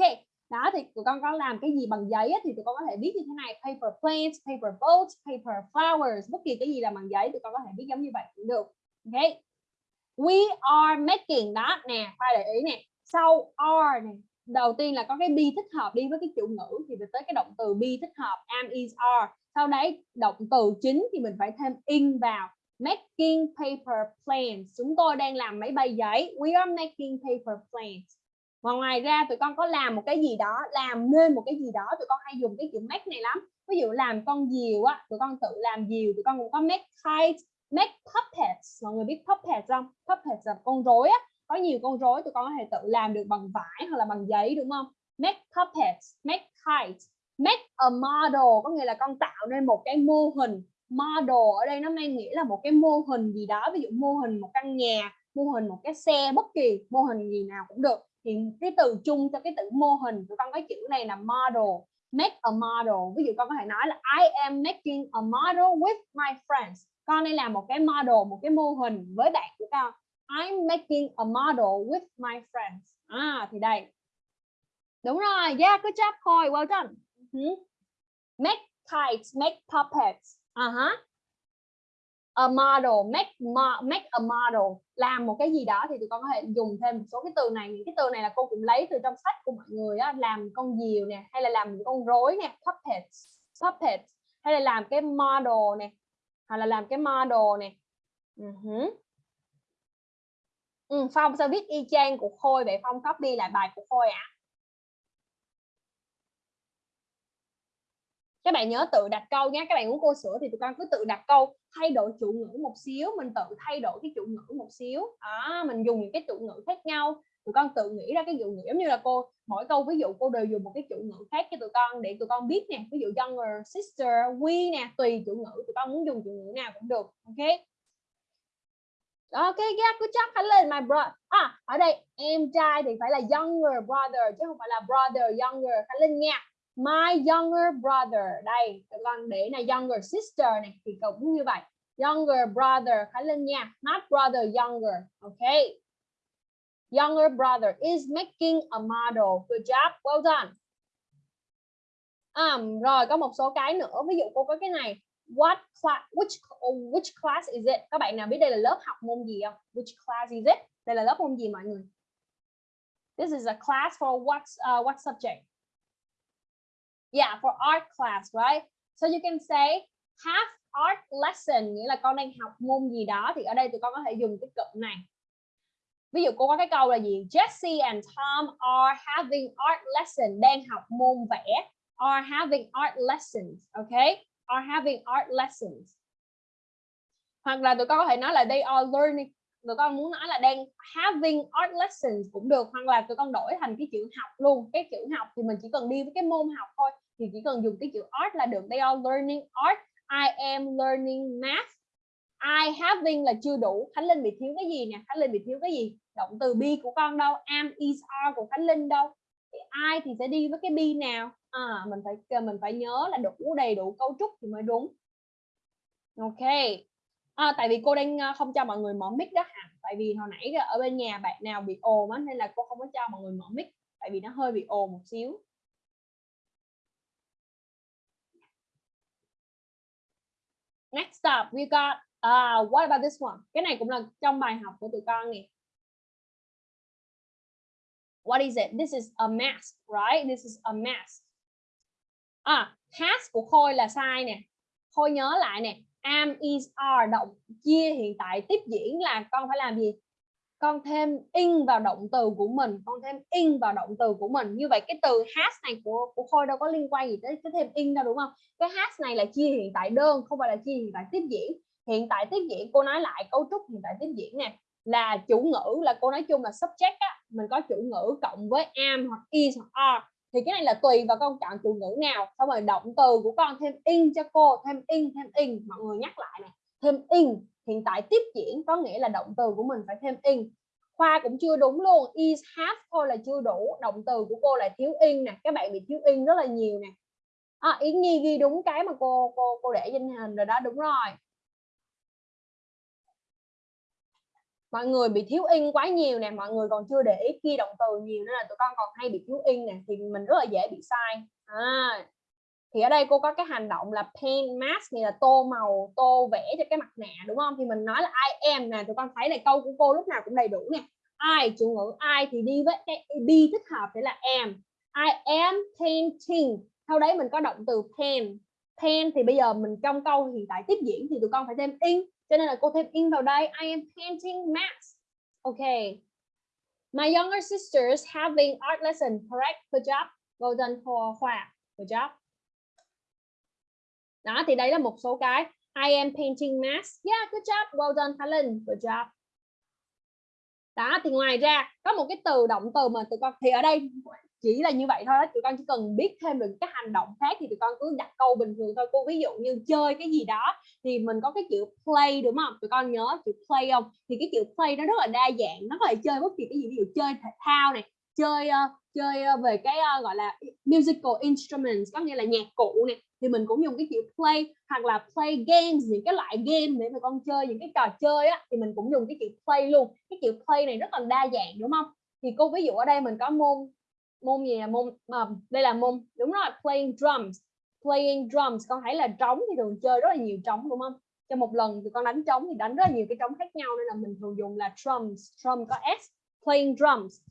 đó thì tụi con có làm cái gì bằng giấy á, thì tụi con có thể viết như thế này paper planes paper boats paper flowers bất kỳ cái gì làm bằng giấy tụi con có thể viết giống như vậy cũng được. Ok we are making đó nè khoa để ý nè sau are này, đầu tiên là có cái be thích hợp đi với cái chủ ngữ thì mình tới cái động từ be thích hợp, am is are. Sau đấy, động từ chính thì mình phải thêm in vào. Making paper planes chúng tôi đang làm máy bay giấy. We are making paper planes và ngoài ra, tụi con có làm một cái gì đó, làm nên một cái gì đó, tụi con hay dùng cái chữ make này lắm. Ví dụ làm con diều á, tụi con tự làm diều, tụi con cũng có make kites make puppets. Mọi người biết puppets không? Puppets là con rối á có nhiều con rối tụi con có thể tự làm được bằng vải hoặc là bằng giấy, đúng không? Make puppets, make kites, make a model. Có nghĩa là con tạo nên một cái mô hình model. Ở đây nó mang nghĩa là một cái mô hình gì đó. Ví dụ mô hình một căn nhà, mô hình một cái xe, bất kỳ mô hình gì nào cũng được. Thì cái từ chung cho cái từ mô hình, tụi con có chữ này là model. Make a model. Ví dụ con có thể nói là, I am making a model with my friends. Con đây là một cái model, một cái mô hình với bạn của con. I'm making a model with my friends. À thì đây. Đúng rồi, yeah, good job, Khôi, well done. Uh-huh. make kites make puppets. Uh -huh. a model, make mo, make a model. Làm một cái gì đó thì tụi con có thể dùng thêm một số cái từ này. Những cái từ này là cô cũng lấy từ trong sách của mọi người á, làm con diều nè, hay là làm con rối nè, puppets puppets. Hay là làm cái model nè, hoặc là làm cái model nè. Ừ uh -huh ừ, Phong sao viết y chang của Khôi vậy? Phong copy lại bài của Khôi ạ. À? các bạn nhớ tự đặt câu nhé. Các bạn muốn cô sửa thì tụi con cứ tự đặt câu thay đổi chủ ngữ một xíu. Mình tự thay đổi cái chủ ngữ một xíu. À, mình dùng những cái chủ ngữ khác nhau. Tụi con tự nghĩ ra cái dụ ngữ giống như là cô mỗi câu ví dụ cô đều dùng một cái chủ ngữ khác cho tụi con để tụi con biết nè. Ví dụ younger sister we nè tùy chủ ngữ. Tụi con muốn dùng chủ ngữ nào cũng được ok? Ok, yeah, good job Khánh lên, my brother. À, ở đây em trai thì phải là younger brother chứ không phải là brother younger. Khánh lên nha. My younger brother. Đây, còn để là younger sister này thì cũng như vậy. Younger brother Khánh lên nha. Not brother younger. Ok. Younger brother is making a model. Good job. Well done. À, rồi có một số cái nữa. Ví dụ cô có cái này what class which which class is it? Các bạn nào biết đây là lớp học môn gì không? Which class is it? Đây là lớp môn gì mọi người? This is a class for what uh, what subject? Yeah for art class right? So you can say have art lesson. Nghĩa là con đang học môn gì đó thì ở đây tụi con có thể dùng cái cụm này. Ví dụ cô có cái câu là gì? Jesse and Tom are having art lesson. Đang học môn vẽ. Are having art lessons okay? Are having art lessons. Hoặc là tụi con có thể nói là they are learning. Tụi con muốn nói là đang having art lessons cũng được, hoặc là tụi con đổi thành cái chữ học luôn. Cái chữ học thì mình chỉ cần đi với cái môn học thôi, thì chỉ cần dùng cái chữ art là được. They are learning art. I am learning math. I having là chưa đủ. Khánh Linh bị thiếu cái gì nè? Khánh Linh bị thiếu cái gì? Động từ be của con đâu? Am, is, are của Khánh Linh đâu? Thì I thì sẽ đi với cái be nào? À, mình phải mình phải nhớ là đủ đầy đủ cấu trúc thì mới đúng. Ok. À, tại vì cô đang à, không cho mọi người mở mic đó hả tại vì hồi nãy ở bên nhà bạn nào bị ồn á nên là cô không có cho mọi người mở mic. Tại vì nó hơi bị ồn một xíu. Next up we got uh, what about this one? Cái này cũng là trong bài học của tụi con nè. What is it? This is a mask right? This is a mask à has của khôi là sai nè. Khôi nhớ lại nè, am is are, động chia hiện tại, tiếp diễn là con phải làm gì? Con thêm in vào động từ của mình, con thêm in vào động từ của mình. Như vậy cái từ has này của của khôi đâu có liên quan gì tới cái thêm in đâu, đúng không? Cái has này là chia hiện tại đơn, không phải là chia hiện tại tiếp diễn. Hiện tại tiếp diễn, cô nói lại cấu trúc hiện tại tiếp diễn nè, là chủ ngữ, là cô nói chung là subject á. Mình có chủ ngữ cộng với am hoặc is hoặc are thì cái này là tùy vào con chọn chủ ngữ nào. Xong rồi động từ của con thêm in cho cô thêm in thêm in. Mọi người nhắc lại này thêm in hiện tại tiếp diễn có nghĩa là động từ của mình phải thêm in. Khoa cũng chưa đúng luôn. Is have thôi là chưa đủ. Động từ của cô là thiếu in nè. Các bạn bị thiếu in rất là nhiều nè. À, yến nhi ghi đúng cái mà cô cô cô để trên hình rồi đó. Đúng rồi. Mọi người bị thiếu in quá nhiều nè mọi người còn chưa để ý kia động từ nhiều nên là tụi con còn hay bị thiếu in nè thì mình rất là dễ bị sai. À, thì ở đây cô có cái hành động là paint mask này là tô màu tô vẽ cho cái mặt nạ đúng không? Thì mình nói là I am nè tụi con thấy là câu của cô lúc nào cũng đầy đủ nè. I chủ ngữ I thì đi với cái be thích hợp để là am. I am painting. Sau đấy mình có động từ paint. Paint thì bây giờ mình trong câu hiện tại tiếp diễn thì tụi con phải thêm in cho nên là cô thêm in vào đây I am painting masks, okay my younger sisters having art lesson correct? Good job. Well done for Khoa. Good job. Đó thì đây là một số cái. I am painting masks, yeah good job. Well done Helen. Good job. Đó thì ngoài ra có một cái từ động từ mà tụi con thì ở đây chỉ là như vậy thôi đó. tụi con chỉ cần biết thêm được các hành động khác thì tụi con cứ đặt câu bình thường thôi. Cô ví dụ như chơi cái gì đó thì mình có cái chữ play đúng không? Tụi con nhớ chữ play không? Thì cái chữ play nó rất là đa dạng nó có thể chơi bất kỳ cái gì ví dụ chơi thể thao này chơi uh, chơi uh, về cái uh, gọi là musical instruments có nghĩa là nhạc cụ này thì mình cũng dùng cái chữ play hoặc là play games những cái loại game để mà con chơi những cái trò chơi á thì mình cũng dùng cái chữ play luôn. Cái chữ play này rất là đa dạng đúng không? Thì cô ví dụ ở đây mình có môn môn gì là môn à, đây là môn đúng rồi playing drums playing drums. Con thấy là trống thì thường chơi rất là nhiều trống, đúng không? Cho một lần thì con đánh trống thì đánh rất là nhiều cái trống khác nhau, nên là mình thường dùng là drums. Drum có s, playing drums.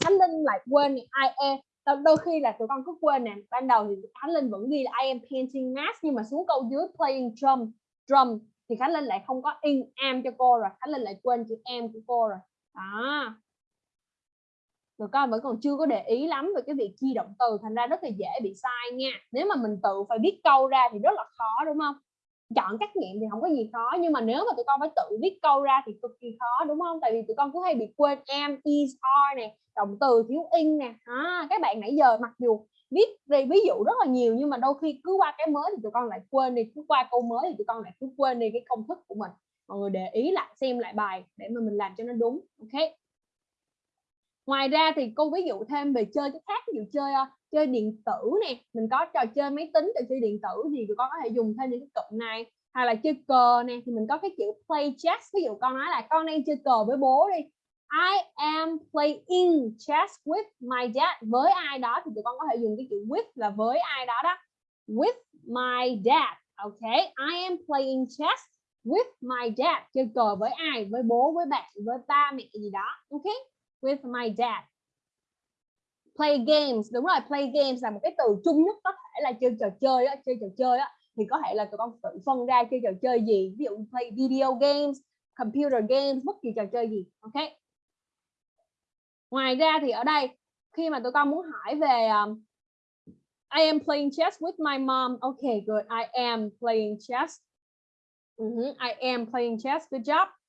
Khánh Linh lại quên I am. Đôi khi là tụi con cứ quên nè, ban đầu thì Khánh Linh vẫn ghi là I am painting mask, nhưng mà xuống câu dưới playing drum drum thì Khánh Linh lại không có in am cho cô rồi. Khánh Linh lại quên chữ am của cô rồi. Đó người con vẫn còn chưa có để ý lắm về cái việc chia động từ thành ra rất là dễ bị sai nha. Nếu mà mình tự phải viết câu ra thì rất là khó đúng không? Chọn trắc nghiệm thì không có gì khó nhưng mà nếu mà tụi con phải tự viết câu ra thì cực kỳ khó đúng không? Tại vì tụi con cứ hay bị quên am is are nè động từ thiếu in nè. À, các bạn nãy giờ mặc dù viết về ví dụ rất là nhiều nhưng mà đôi khi cứ qua cái mới thì tụi con lại quên đi cứ qua câu mới thì tụi con lại cứ quên đi cái công thức của mình. Mọi người để ý lại xem lại bài để mà mình làm cho nó đúng ok? Ngoài ra thì cô ví dụ thêm về chơi cái khác, ví dụ chơi ờ, chơi điện tử nè, mình có trò chơi máy tính, trò chơi điện tử thì tụi con có thể dùng thêm những cái cụm này. Hay là chơi cờ nè, thì mình có cái chữ play chess, ví dụ con nói là con đang chơi cờ với bố đi. I am playing chess with my dad. Với ai đó thì tụi con có thể dùng cái chữ with là với ai đó đó. With my dad. Ok, I am playing chess with my dad. Chơi cờ với ai? Với bố, với bạn, với ba mẹ gì đó. Ok? With my dad. Play games. Đúng rồi play games là một cái từ chung nhất có thể là chơi trò chơi á chơi trò chơi á. Thì có thể là tụi con tự phân ra chơi trò chơi gì. Ví dụ play video games computer games bất kỳ trò chơi gì ok? Ngoài ra thì ở đây khi mà tụi con muốn hỏi về um, I am playing chess with my mom. Okay good. I am playing chess. Ừ uh -huh. I am playing chess. Good job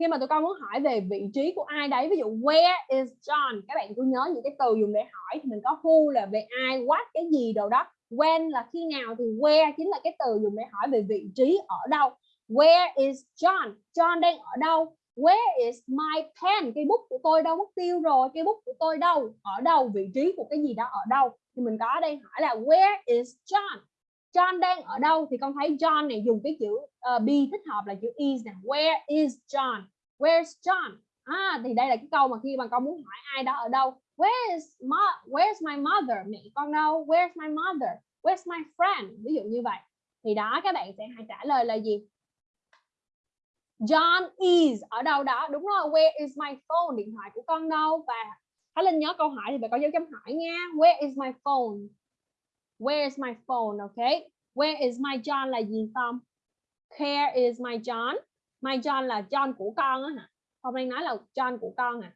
khi mà tụi con muốn hỏi về vị trí của ai đấy, ví dụ, where is John? Các bạn cứ nhớ những cái từ dùng để hỏi thì mình có who là về ai, what cái gì đâu đó. When là khi nào thì where chính là cái từ dùng để hỏi về vị trí ở đâu. Where is John? John đang ở đâu? Where is my pen? Cây bút của tôi đâu? Mất tiêu rồi, cây bút của tôi đâu? Ở đâu? Vị trí của cái gì đó ở đâu? Thì mình có ở đây hỏi là, where is John? John đang ở đâu thì con thấy John này dùng cái chữ uh, be thích hợp là chữ is nè. Where is John? Where's John? À thì đây là cái câu mà khi mà con muốn hỏi ai đó ở đâu. Where is my where's my mother? Mẹ con đâu? Where's my mother? Where's my friend? Ví dụ như vậy. Thì đó các bạn sẽ hãy trả lời là gì? John is ở đâu đó. Đúng rồi where is my phone? Điện thoại của con đâu? Và Thái Linh nhớ câu hỏi thì phải có dấu chấm hỏi nha. Where is my phone? Where is my phone, okay? Where is my John là gì, Tom? Where is my John. My John là John của con á hả? Không đang nói là John của con à.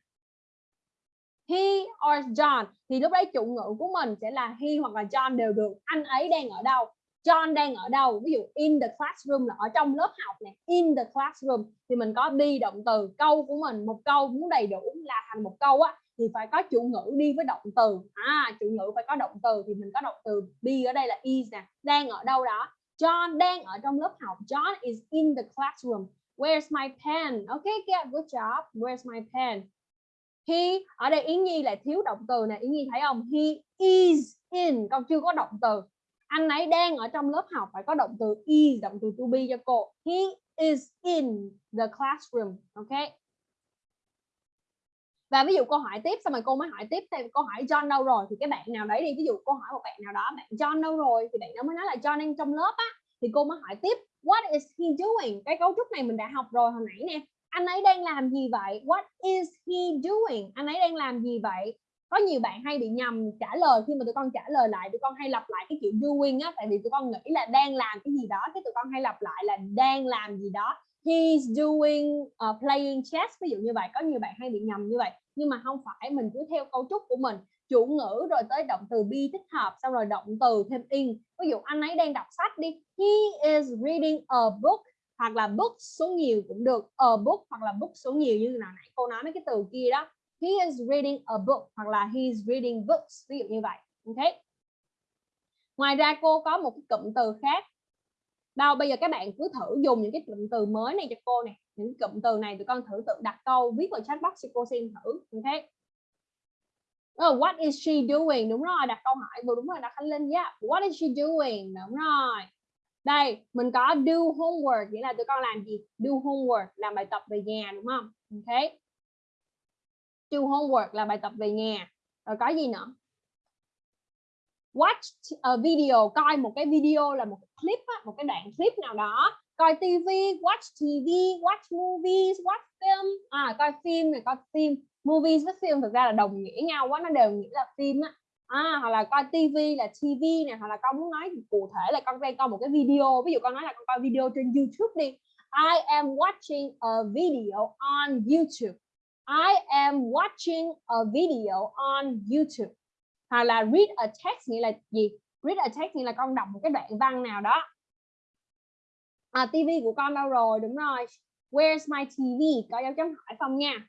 He or John. Thì lúc đấy chủ ngữ của mình sẽ là he hoặc là John đều được. Anh ấy đang ở đâu? John đang ở đâu? Ví dụ, in the classroom là ở trong lớp học này in the classroom. Thì mình có be động từ câu của mình, một câu muốn đầy đủ là thành một câu á thì phải có chủ ngữ đi với động từ. À chủ ngữ phải có động từ thì mình có động từ be ở đây là is nè đang ở đâu đó. John đang ở trong lớp học. John is in the classroom. Where's my pen? OK yeah, good job. Where's my pen? He ở đây Yến Nhi lại thiếu động từ nè. Yến Nhi thấy không? He is in. Con chưa có động từ. Anh ấy đang ở trong lớp học phải có động từ is động từ to be cho cô. He is in the classroom. Ok và ví dụ câu hỏi tiếp xong rồi cô mới hỏi tiếp thêm câu hỏi John đâu rồi? Thì cái bạn nào đấy đi, ví dụ cô hỏi một bạn nào đó, bạn John đâu rồi? Thì bạn đó mới nói là John đang trong lớp á. Thì cô mới hỏi tiếp, what is he doing? Cái cấu trúc này mình đã học rồi hồi nãy nè. Anh ấy đang làm gì vậy? What is he doing? Anh ấy đang làm gì vậy? Có nhiều bạn hay bị nhầm trả lời, khi mà tụi con trả lời lại, tụi con hay lặp lại cái chữ doing á. Tại vì tụi con nghĩ là đang làm cái gì đó, cái tụi con hay lặp lại là đang làm gì đó he's doing uh, playing chess. Ví dụ như vậy có nhiều bạn hay bị nhầm như vậy. Nhưng mà không phải mình cứ theo cấu trúc của mình. Chủ ngữ rồi tới động từ be thích hợp xong rồi động từ thêm in. Ví dụ anh ấy đang đọc sách đi. He is reading a book hoặc là book số nhiều cũng được. A book hoặc là book số nhiều như nào nãy cô nói mấy cái từ kia đó. He is reading a book hoặc là he is reading books. Ví dụ như vậy. Ok. Ngoài ra cô có một cái cụm từ khác đâu bây giờ các bạn cứ thử dùng những cái cụm từ mới này cho cô này những cụm từ này tụi con thử tự đặt câu viết vào chat box cho cô xem thử ok? Oh, what is she doing? Đúng rồi đặt câu hỏi vừa đúng rồi đặt khánh linh yeah what is she doing? Đúng rồi. Đây mình có do homework nghĩa là tụi con làm gì? Do homework làm bài tập về nhà đúng không? Ok. Do homework là bài tập về nhà. Rồi có gì nữa? Watch a video coi một cái video là một clip á, một cái đoạn clip nào đó coi TV watch TV watch movies watch film. À coi phim này coi phim. Movies với film thực ra là đồng nghĩa nhau quá nó đều nghĩa là phim á. À, hoặc là coi TV là TV này hoặc là con muốn nói cụ thể là con đang coi một cái video. Ví dụ con nói là con coi video trên YouTube đi. I am watching a video on YouTube. I am watching a video on YouTube. Hoặc là read a text nghĩa là gì? Read a text nghĩa là con đọc một cái đoạn văn nào đó. À, TV của con đâu rồi? Đúng rồi. Where's my TV có dấu chấm hỏi không nha.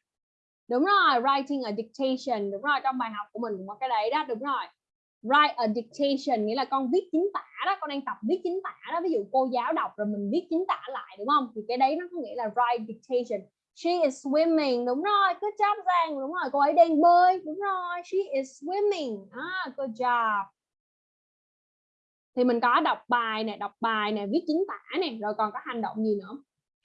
Đúng rồi writing a dictation. Đúng rồi trong bài học của mình cũng có cái đấy đó đúng rồi. Write a dictation nghĩa là con viết chính tả đó con đang tập viết chính tả đó. Ví dụ cô giáo đọc rồi mình viết chính tả lại đúng không? Thì cái đấy nó có nghĩa là write dictation. She is swimming. Đúng rồi good job Giang. Đúng rồi cô ấy đang bơi. Đúng rồi she is swimming. Ah good job thì mình có đọc bài nè đọc bài nè viết chính tả nè rồi còn có hành động gì nữa?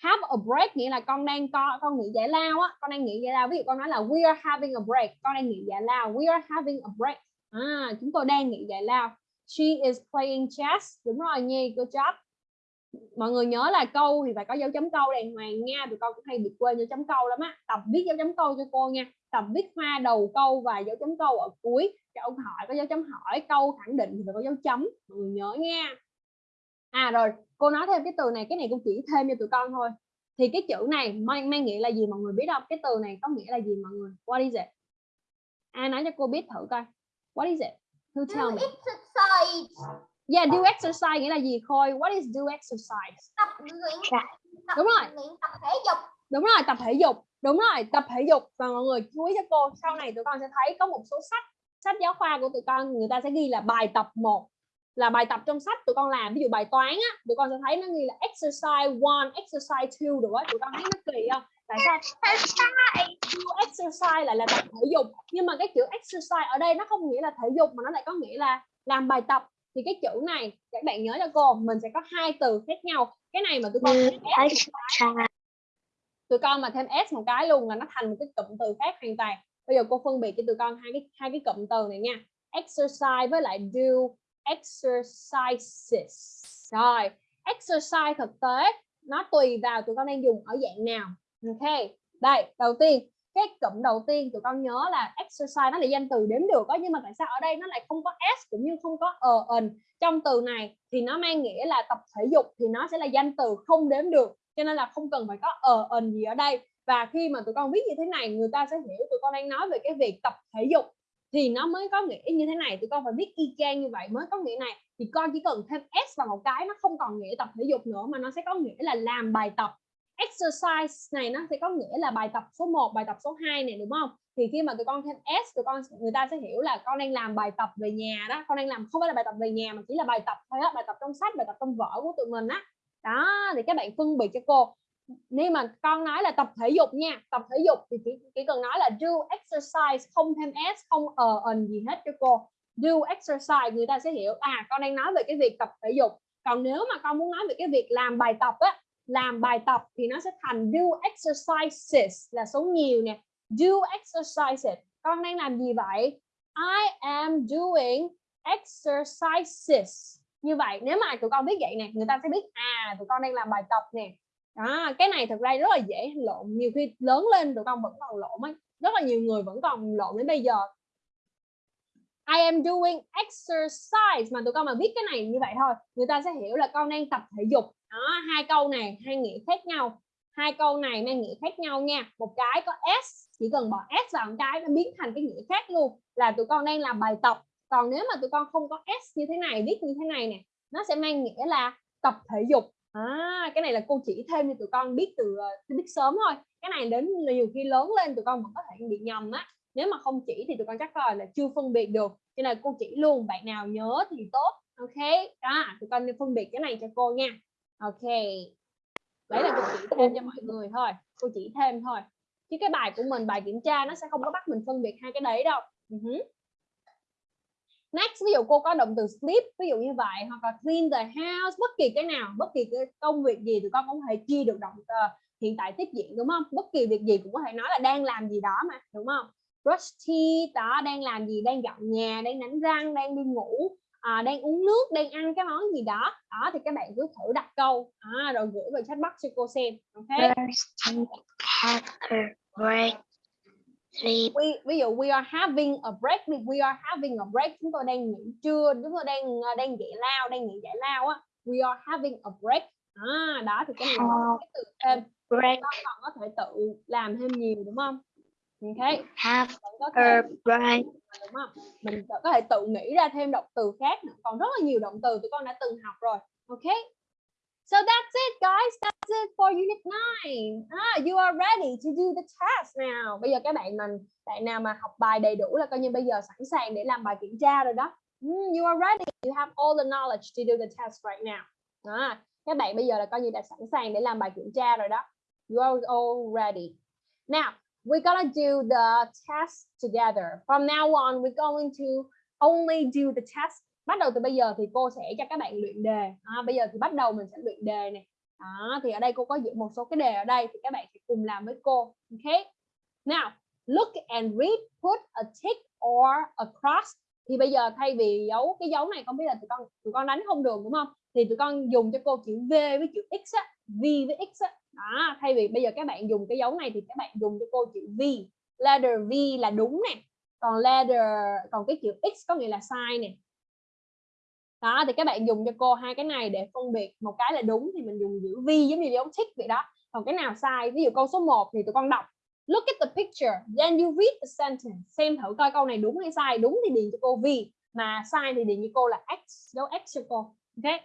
Have a break nghĩa là con đang co con nghỉ giải lao á con đang nghỉ giải lao. Ví dụ con nói là we are having a break. Con đang nghỉ giải lao. We are having a break. À, chúng tôi đang nghỉ giải lao. She is playing chess. Đúng rồi nhi good job. Mọi người nhớ là câu thì phải có dấu chấm câu đàng hoàng nha tụi con cũng hay bị quên dấu chấm câu lắm á. Tập viết dấu chấm câu cho cô nha. Tập viết hoa đầu câu và dấu chấm câu ở cuối câu hỏi có dấu chấm hỏi câu khẳng định thì phải có dấu chấm. Mọi người nhớ nha. À rồi cô nói thêm cái từ này cái này cô chỉ thêm cho tụi con thôi. Thì cái chữ này mang, mang nghĩa là gì mọi người biết không? Cái từ này có nghĩa là gì mọi người? What is it? Ai nói cho cô biết thử coi. What is it? Who Do tell me? exercise. yeah do exercise nghĩa là gì khôi? What is do exercise? Tập luyện. Dạ. Tập Đúng rồi. luyện tập thể dục. đúng rồi tập thể dục. Đúng rồi tập thể dục. Và mọi người chú ý cho cô sau này tụi con sẽ thấy có một số sách sách giáo khoa của tụi con người ta sẽ ghi là bài tập 1 là bài tập trong sách tụi con làm. Ví dụ bài toán á tụi con sẽ thấy nó ghi là exercise one exercise two rồi á. Tụi con thấy nó kỳ không? Tại sao? Exercise lại là tập thể dục. Nhưng mà cái chữ exercise ở đây nó không nghĩa là thể dục mà nó lại có nghĩa là làm bài tập. Thì cái chữ này các bạn nhớ cho cô mình sẽ có hai từ khác nhau. Cái này mà tụi con exercise. Tụi con mà thêm s một cái luôn là nó thành một cái cụm từ khác hoàn toàn bây giờ cô phân biệt cho tụi con hai cái hai cái cụm từ này nha. Exercise với lại do exercises. Rồi, exercise thực tế, nó tùy vào tụi con đang dùng ở dạng nào. Ok, đây, đầu tiên, cái cụm đầu tiên tụi con nhớ là exercise nó là danh từ đếm được có nhưng mà tại sao ở đây nó lại không có s cũng như không có ờ ần trong từ này thì nó mang nghĩa là tập thể dục thì nó sẽ là danh từ không đếm được, cho nên là không cần phải có ờ ần gì ở đây và khi mà tụi con viết như thế này người ta sẽ hiểu tụi con đang nói về cái việc tập thể dục thì nó mới có nghĩa như thế này. Tụi con phải viết y chang như vậy mới có nghĩa này. Thì con chỉ cần thêm s vào một cái nó không còn nghĩa tập thể dục nữa mà nó sẽ có nghĩa là làm bài tập. Exercise này nó sẽ có nghĩa là bài tập số 1, bài tập số 2 này đúng không? Thì khi mà tụi con thêm s tụi con người ta sẽ hiểu là con đang làm bài tập về nhà đó. Con đang làm không phải là bài tập về nhà mà chỉ là bài tập thôi á bài tập trong sách bài tập trong vở của tụi mình á. Đó thì các bạn phân biệt cho cô nếu mà con nói là tập thể dục nha tập thể dục thì chỉ, chỉ cần nói là do exercise không thêm s không ờ ần gì hết cho cô. Do exercise người ta sẽ hiểu à con đang nói về cái việc tập thể dục. Còn nếu mà con muốn nói về cái việc làm bài tập á làm bài tập thì nó sẽ thành do exercises là số nhiều nè. Do exercises con đang làm gì vậy? I am doing exercises. Như vậy nếu mà tụi con biết vậy nè người ta sẽ biết à tụi con đang làm bài tập nè đó, cái này thực ra rất là dễ lộn, nhiều khi lớn lên tụi con vẫn còn lộn ấy, rất là nhiều người vẫn còn lộn đến bây giờ. I am doing exercise, mà tụi con mà viết cái này như vậy thôi, người ta sẽ hiểu là con đang tập thể dục. Đó, hai câu này hai nghĩa khác nhau, hai câu này mang nghĩa khác nhau nha. Một cái có s, chỉ cần bỏ s vào một cái nó biến thành cái nghĩa khác luôn, là tụi con đang làm bài tập. Còn nếu mà tụi con không có s như thế này, viết như thế này nè, nó sẽ mang nghĩa là tập thể dục à, cái này là cô chỉ thêm cho tụi con biết từ uh, biết sớm thôi. Cái này đến nhiều khi lớn lên tụi con vẫn có thể bị nhầm á. Nếu mà không chỉ thì tụi con chắc rồi là chưa phân biệt được. Cho nên cô chỉ luôn bạn nào nhớ thì tốt. Ok đó tụi con nên phân biệt cái này cho cô nha. Ok đấy là cô chỉ thêm cho mọi người thôi cô chỉ thêm thôi. Chứ cái bài của mình bài kiểm tra nó sẽ không có bắt mình phân biệt hai cái đấy đâu. Uh-huh next ví dụ cô có động từ sleep ví dụ như vậy hoặc là clean the house bất kỳ cái nào bất kỳ cái công việc gì tụi con cũng có thể chia được động từ hiện tại tiếp diễn đúng không? Bất kỳ việc gì cũng có thể nói là đang làm gì đó mà đúng không? Brush teeth đó đang làm gì đang dọn nhà đang đánh răng đang đi ngủ à, đang uống nước đang ăn cái món gì đó. Đó thì các bạn cứ thử đặt câu à, rồi gửi về chat box cho cô xem ok? After break sleep we, ví dụ we are having a break thì we are having a break chúng tôi đang nghỉ trưa chúng tôi đang ờ, đang giải lao đang nghỉ giải lao á. We are having a break. À, đó thì cái này cái từ thêm. Break. Còn có thể tự làm thêm nhiều đúng không? Ok. Have có thể her break. đúng không? Mình có thể tự nghĩ ra thêm động từ khác nữa. còn rất là nhiều động từ tụi con đã từng học rồi. Ok so that's it guys. That's it for unit 9 ah, à, you are ready to do the test now. Bây giờ các bạn mình bạn nào mà học bài đầy đủ là coi như bây giờ sẵn sàng để làm bài kiểm tra rồi đó. Mm, you are ready. You have all the knowledge to do the test right now. À, các bạn bây giờ là coi như đã sẵn sàng để làm bài kiểm tra rồi đó. You are all ready. Now we're gonna do the test together. From now on, we're going to only do the test. Bắt đầu từ bây giờ thì cô sẽ cho các bạn luyện đề. À, bây giờ thì bắt đầu mình sẽ luyện đề này. Đó, thì ở đây cô có dựng một số cái đề ở đây thì các bạn sẽ cùng làm với cô. ok? Now, look and read. Put a tick or a cross. Thì bây giờ thay vì dấu cái dấu này không biết là tụi con tụi con đánh không được đúng không? Thì tụi con dùng cho cô chữ V với chữ X á, V với X á. Đó, thay vì bây giờ các bạn dùng cái dấu này thì các bạn dùng cho cô chữ V letter V là đúng nè còn letter còn cái chữ X có nghĩa là sai nè đó, thì các bạn dùng cho cô hai cái này để phân biệt một cái là đúng thì mình dùng chữ vi giống như dấu tick vậy đó. Còn cái nào sai, ví dụ câu số 1 thì tụi con đọc, look at the picture, then you read the sentence. Xem thử coi câu này đúng hay sai. Đúng thì điền cho cô vi mà sai thì điền cho cô là X, dấu X cho cô. Ok?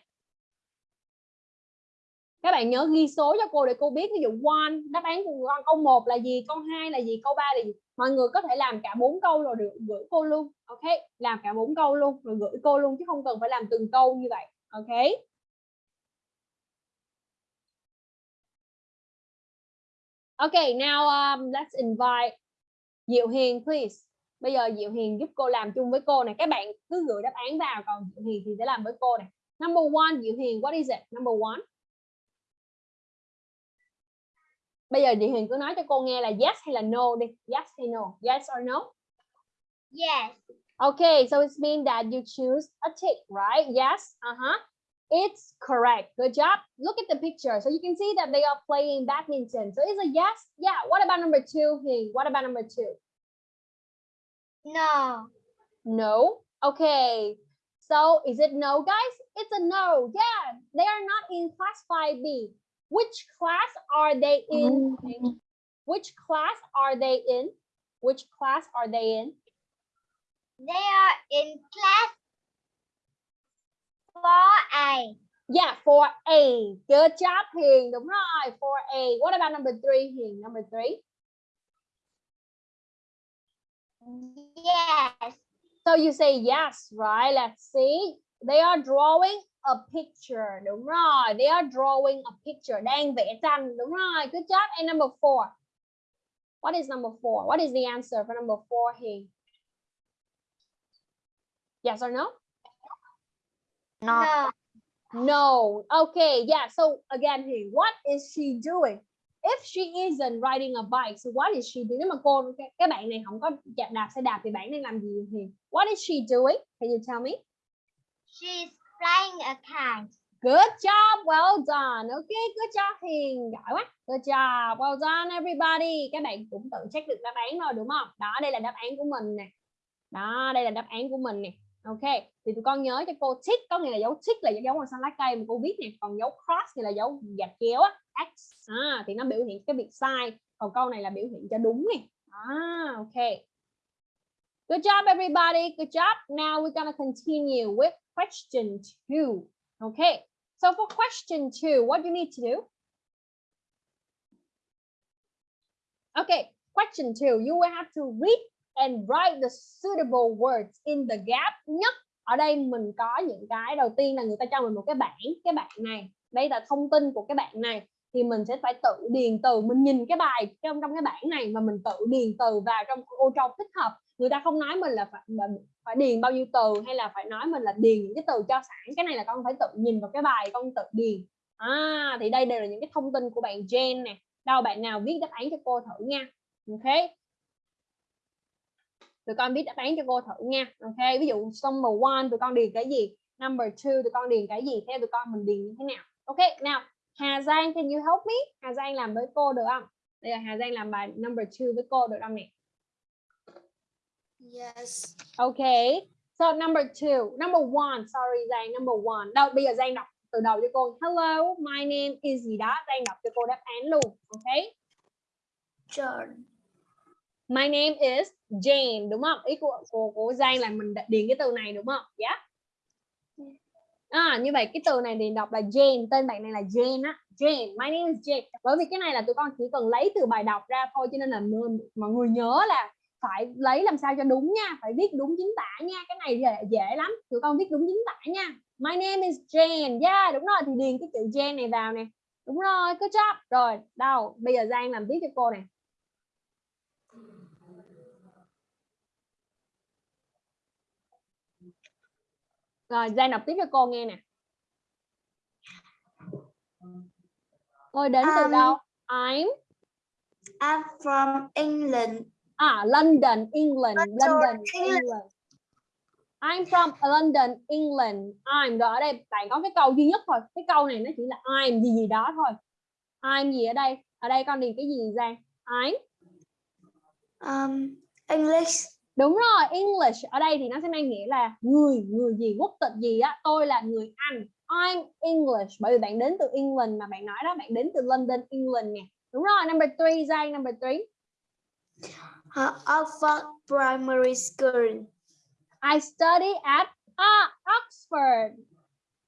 Các bạn nhớ ghi số cho cô để cô biết ví dụ one đáp án của con câu 1 là gì câu 2 là gì câu 3 là gì mọi người có thể làm cả bốn câu rồi được gửi cô luôn ok làm cả bốn câu luôn rồi gửi cô luôn chứ không cần phải làm từng câu như vậy ok Okay, now um, let's invite Diệu Hiền please. Bây giờ Diệu Hiền giúp cô làm chung với cô này. Các bạn cứ gửi đáp án vào còn Diệu Hiền thì sẽ làm với cô này. Number one, Diệu Hiền, what is it? Number one. Bây giờ Diệu Hiền cứ nói cho cô nghe là yes hay là no đi. Yes hay no? Yes or no? Yes. Okay, so it's mean that you choose a tick, right? Yes. Uh-huh. It's correct. Good job. Look at the picture. So you can see that they are playing badminton. So it's a yes. Yeah. What about number two? Hiền? What about number two? No. No. Okay. So is it no, guys? It's a no. Yeah. They are not in class 5B. Which class are they in? Oh. Which class are they in? Which class are they in? They are in class 4A. Yeah, 4A. Good job, Hiền. Đúng rồi, 4A. What about number three, Hiền? Number three. Yes. So you say yes, right? Let's see. They are drawing a picture. Đúng rồi. They are drawing a picture. Đang vẽ tranh. Đúng rồi. Good job. And number four. What is number four? What is the answer for number four, Hiền? Yes or no? No. No. No. Okay. Yeah. So again, Hiền, what is she doing? If she isn't riding a bike, so what is she doing? Nếu mà cô cái, cái bạn này không có đạp xe đạp thì bạn đang làm gì Hiền? What is she doing? Can you tell me? She's flying a kite. Good job, well done. Okay, good job Hiền, giỏi quá. Good job, well done everybody. Các bạn cũng tự check được đáp án rồi đúng không? Đó, đây là đáp án của mình nè. Đó, đây là đáp án của mình nè. Ok, thì tụi con nhớ cho cô tick có nghĩa là dấu tick là dấu màu xanh lá cây mà cô viết nè, còn dấu cross thì là dấu gạch chéo á, x. À, thì nó biểu hiện cái việc sai, còn câu này là biểu hiện cho đúng nè. À, ok. Good job everybody, good job. Now we're gonna continue with question two. Okay, so for question two, what do you need to do? Okay, question two, you will have to read and write the suitable words in the gap nhất. Ở đây mình có những cái đầu tiên là người ta cho mình một cái bảng, cái bảng này. Đây là thông tin của cái bảng này thì mình sẽ phải tự điền từ, mình nhìn cái bài trong trong cái bảng này mà mình tự điền từ vào trong ô trong thích hợp. Người ta không nói mình là phải mình phải điền bao nhiêu từ hay là phải nói mình là điền những cái từ cho sẵn. Cái này là con phải tự nhìn vào cái bài, con tự điền. À thì đây đều là những cái thông tin của bạn Jen nè. Đâu, bạn nào viết đáp án cho cô thử nha. Ok. Tụi con viết đáp án cho cô thử nha. Ok, ví dụ number one tụi con điền cái gì? Number two, tụi con điền cái gì? Theo tụi con mình điền như thế nào? Ok, nào. Hà Giang can you help me Hà Giang làm với cô được không đây là Hà Giang làm bài number two với cô được không nè Yes. Okay. So number two, number one, sorry Giang, number one. Đâu bây giờ Giang đọc từ đầu cho cô. Hello, my name is gì đó. Giang đọc cho cô đáp án luôn. Okay. John. My name is Jane đúng không? Ý của của, của Giang là mình điền cái từ này đúng không? Yeah. À, như vậy cái từ này thì đọc là Jane, tên bạn này là Jane á. Jane, my name is Jane. Bởi vì cái này là tụi con chỉ cần lấy từ bài đọc ra thôi cho nên là mọi người nhớ là phải lấy làm sao cho đúng nha, phải viết đúng chính tả nha. Cái này dễ, dễ lắm. Tụi con viết đúng chính tả nha. My name is Jane. Yeah, đúng rồi thì điền cái chữ Jane này vào nè. Đúng rồi, good job. Rồi, đâu? Bây giờ Giang làm tiếp cho cô này. Rồi, Giang đọc tiếp cho cô nghe nè. Tôi đến từ Um, đâu? I'm I'm from England. à London, England, London, London, England. England. I'm from London, England. I'm rồi ở đây bạn có cái câu duy nhất thôi. Cái câu này nó chỉ là I'm gì gì đó thôi. I'm gì ở đây? Ở đây con điền cái gì Giang? I'm Um, English. Đúng rồi, English ở đây thì nó sẽ mang nghĩa là người, người gì, quốc tịch gì á, tôi là người Anh. I'm English bởi vì bạn đến từ England mà bạn nói đó, bạn đến từ London, England nè. Đúng rồi, number three, Giang, number three. Uh, Oxford Primary School. I study at à, Oxford.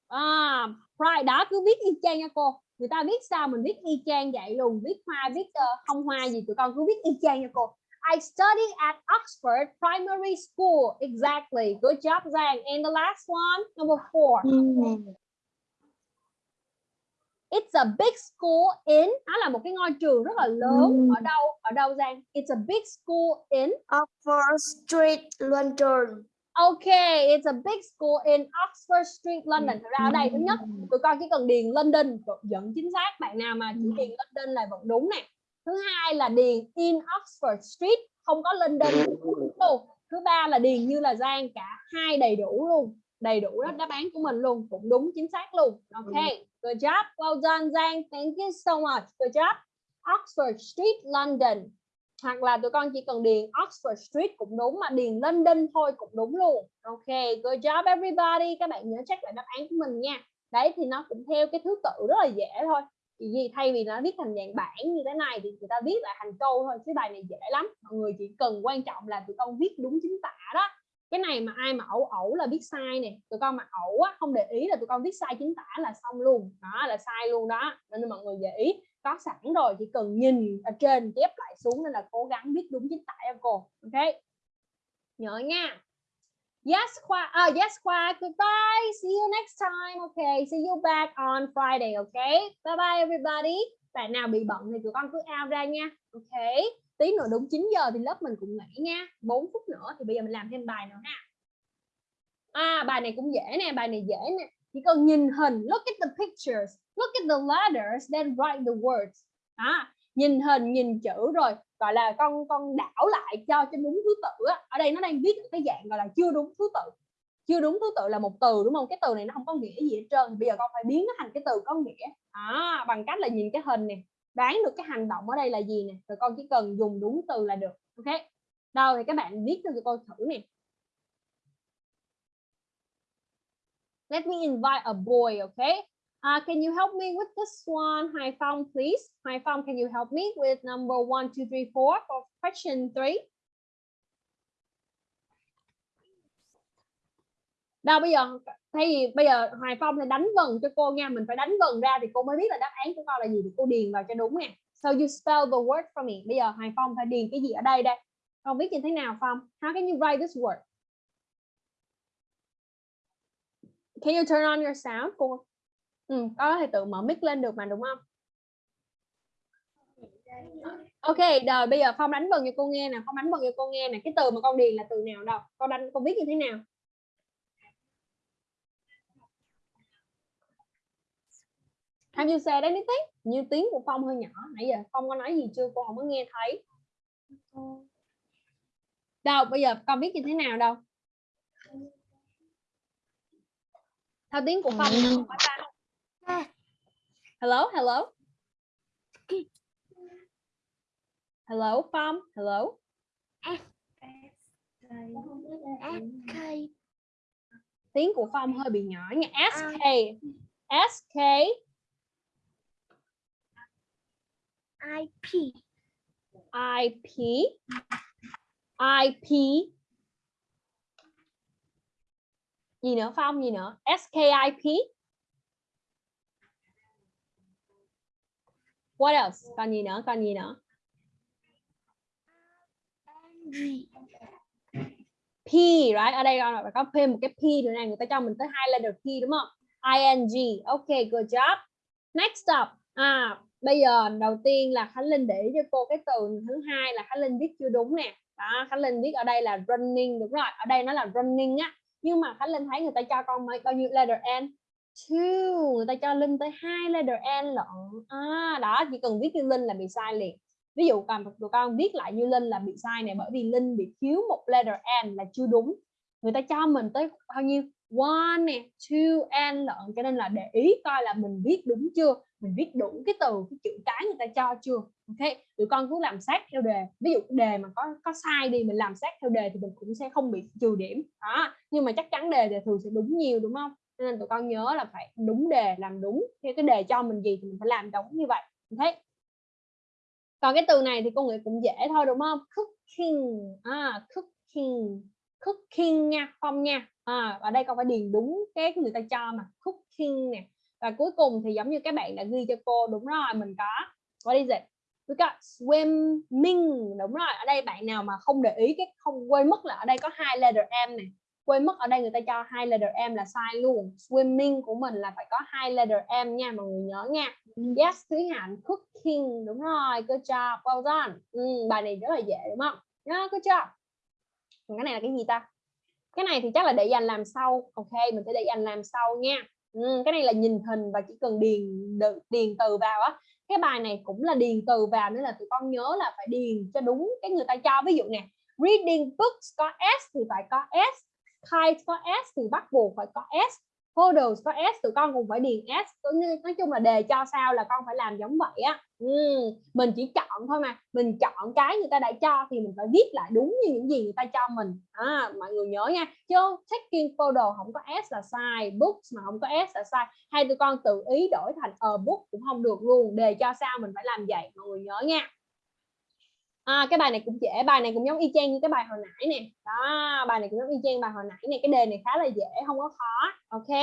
À, right, đó cứ viết y chang nha cô. Người ta viết sao mình viết y chang vậy luôn, viết hoa, viết uh, không hoa gì tụi con cứ viết y chang nha cô. I study at Oxford Primary School. Exactly. Good job, Giang. And the last one, number four. It's a big school in nó là một cái ngôi trường rất là lớn Ừm. ở đâu ở đâu Giang It's a big school in Oxford Street, London. Okay it's a big school in Oxford Street London Thật ra ở đây thứ nhất tụi con chỉ cần điền London vẫn chính xác bạn nào mà chỉ điền London là vẫn đúng nè thứ hai là điền in Oxford Street không có London luôn thứ ba là điền như là Giang cả hai đầy đủ luôn đầy đủ đó đáp án của mình luôn cũng đúng chính xác luôn. Okay good job well done Giang thank you so much good job. Oxford Street London. Hoặc là tụi con chỉ cần điền Oxford Street cũng đúng mà điền London thôi cũng đúng luôn. Ok good job everybody các bạn nhớ check lại đáp án của mình nha. Đấy thì nó cũng theo cái thứ tự rất là dễ thôi vì thay vì nó viết thành dạng bản như thế này thì người ta viết lại thành câu thôi, chứ bài này dễ lắm. Mọi người chỉ cần quan trọng là tụi con viết đúng chính tả đó. Cái này mà ai mà ẩu ẩu là viết sai nè, tụi con mà ẩu á, không để ý là tụi con viết sai chính tả là xong luôn. Đó, là sai luôn đó. Nên mọi người để ý, có sẵn rồi chỉ cần nhìn ở trên chép lại xuống nên là cố gắng viết đúng chính tả cho cô. Ok? Nhớ nha yes khoa Uh, ờ, yes khoa goodbye. See you next time. Okay see you back on Friday okay bye bye everybody. Bạn nào bị bận thì tụi con cứ out ra nha. Okay. tí nữa đúng 9 giờ thì lớp mình cũng nghỉ nha. 4 phút nữa thì bây giờ mình làm thêm bài nữa ha. à bài này cũng dễ nè bài này dễ nè. Chỉ cần nhìn hình look at the pictures look at the letters then write the words. À, nhìn hình nhìn chữ rồi gọi là con con đảo lại cho cho đúng thứ tự á. ở đây nó đang viết cái dạng gọi là chưa đúng thứ tự. Chưa đúng thứ tự là một từ đúng không? Cái từ này nó không có nghĩa gì hết trơn. Bây giờ con phải biến nó thành cái từ có nghĩa. À, bằng cách là nhìn cái hình này đoán được cái hành động ở đây là gì nè. Rồi con chỉ cần dùng đúng từ là được. Ok? Đâu thì các bạn viết cho con thử nè. Let me invite a boy okay uh, can you help me with this one Hai Phong please? Hai Phong can you help me with number one two three four for question three? Đâu bây giờ thay vì bây giờ Hoài Phong thì đánh vần cho cô nha mình phải đánh vần ra thì cô mới biết là đáp án của con là gì thì cô điền vào cho đúng nè so you spell the word for me. Bây giờ Hoài Phong phải điền cái gì ở đây đây? Con viết như thế nào Phong? How can you write this word? Can you turn on your sound? Cô ừ, có thể tự mở mic lên được mà đúng không Ok, rồi bây giờ Phong đánh vần cho cô nghe nè, Phong đánh vần cho cô nghe nè, cái từ mà con điền là từ nào đâu? Con đánh con viết như thế nào? Have you said anything? Như tiếng của Phong hơi nhỏ. Nãy giờ Phong có nói gì chưa? Cô không có nghe thấy. Đâu, bây giờ con biết như thế nào đâu? Theo tiếng của Phong không phải ta. Hello, hello. Hello, Phong. Hello. SK. Tiếng của Phong hơi bị nhỏ nha. SK. SK. IP. IP. IP gì nữa Phong gì nữa SKIP What else? Còn gì nữa? Còn gì nữa? P, right? Ở đây phải có thêm một cái P nữa này, người ta cho mình tới hai letter P đúng không? ING. Ok, good job. Next up. À, bây giờ đầu tiên là Khánh Linh để cho cô cái từ thứ hai là Khánh Linh viết chưa đúng nè. Đó, Khánh Linh viết ở đây là running đúng rồi. Ở đây nó là running á. Nhưng mà Khánh Linh thấy người ta cho con mấy bao nhiêu letter N? Two. Người ta cho Linh tới hai letter N lận. À, đó chỉ cần viết như Linh là bị sai liền. Ví dụ còn tụi con viết lại như linh là bị sai này bởi vì linh bị thiếu một letter n là chưa đúng. Người ta cho mình tới bao nhiêu? One nè two n lận cho nên là để ý coi là mình viết đúng chưa? Mình viết đủ cái từ cái chữ cái người ta cho chưa? Ok tụi con cứ làm sát theo đề. Ví dụ đề mà có có sai đi mình làm sát theo đề thì mình cũng sẽ không bị trừ điểm. Đó nhưng mà chắc chắn đề thì thường sẽ đúng nhiều đúng không? Nên tụi con nhớ là phải đúng đề làm đúng theo cái đề cho mình gì thì mình phải làm đúng như vậy. Thấy? còn cái từ này thì cô nghĩ cũng dễ thôi đúng không? Cooking. À cooking. Cooking nha không nha. À, ở đây con phải điền đúng cái người ta cho mà cooking nè. Và cuối cùng thì giống như các bạn đã ghi cho cô đúng rồi mình có what is it we got swimming đúng rồi. Ở đây bạn nào mà không để ý cái không quên mất là ở đây có hai letter m này quên mất ở đây người ta cho hai letter m là sai luôn. Swimming của mình là phải có hai letter m nha mọi người nhớ nha. Yes Thúy Hạnh cooking đúng rồi good job well done. Ừ, bài này rất là dễ đúng không? Yeah, good job. Cái này là cái gì ta? Cái này thì chắc là để dành làm sau. Ok mình sẽ để dành làm sau nha. Ừ, cái này là nhìn hình và chỉ cần điền điền từ vào á. Cái bài này cũng là điền từ vào nên là tụi con nhớ là phải điền cho đúng cái người ta cho. Ví dụ nè reading books có s thì phải có s kite có s thì bắt buộc phải có s photos có s tụi con cũng phải điền s. Nói chung là đề cho sao là con phải làm giống vậy á. Ừ, mình chỉ chọn thôi mà mình chọn cái người ta đã cho thì mình phải viết lại đúng như những gì người ta cho mình. À, mọi người nhớ nha chứ taking photo không có s là sai books mà không có s là sai. Hay tụi con tự ý đổi thành a book cũng không được luôn đề cho sao mình phải làm vậy mọi người nhớ nha à, cái bài này cũng dễ bài này cũng giống y chang như cái bài hồi nãy nè. Đó bài này cũng giống y chang bài hồi nãy nè. Cái đề này khá là dễ không có khó. Ok.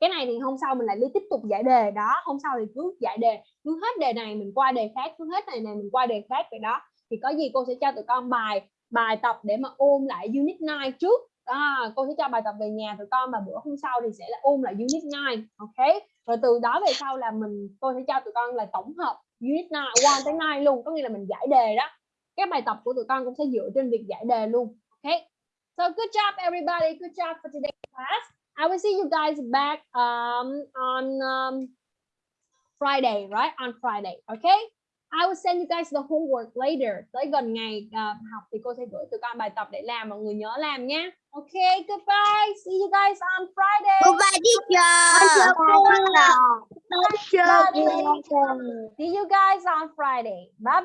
Cái này thì hôm sau mình lại đi tiếp tục giải đề. Đó hôm sau thì cứ giải đề. Cứ hết đề này mình qua đề khác cứ hết này này mình qua đề khác vậy đó. Thì có gì cô sẽ cho tụi con bài bài tập để mà ôn lại unit 9 trước. À, cô sẽ cho bài tập về nhà tụi con và bữa hôm sau thì sẽ là ôn lại unit 9 ok. Rồi từ đó về sau là mình cô sẽ cho tụi con là tổng hợp unit 9 1 tới 9 luôn. Có nghĩa là mình giải đề đó. Các bài tập của tụi con cũng sẽ dựa trên việc giải đề luôn. Ok? So good job everybody. Good job for today's class. I will see you guys back um, on um, Friday right? On Friday. Okay I will send you guys the homework later. Tới gần ngày uh, học thì cô sẽ gửi tụi con bài tập để làm mọi người nhớ làm nhé okay goodbye. See you guys on Friday. Goodbye teacher. see you guys on Friday. Bye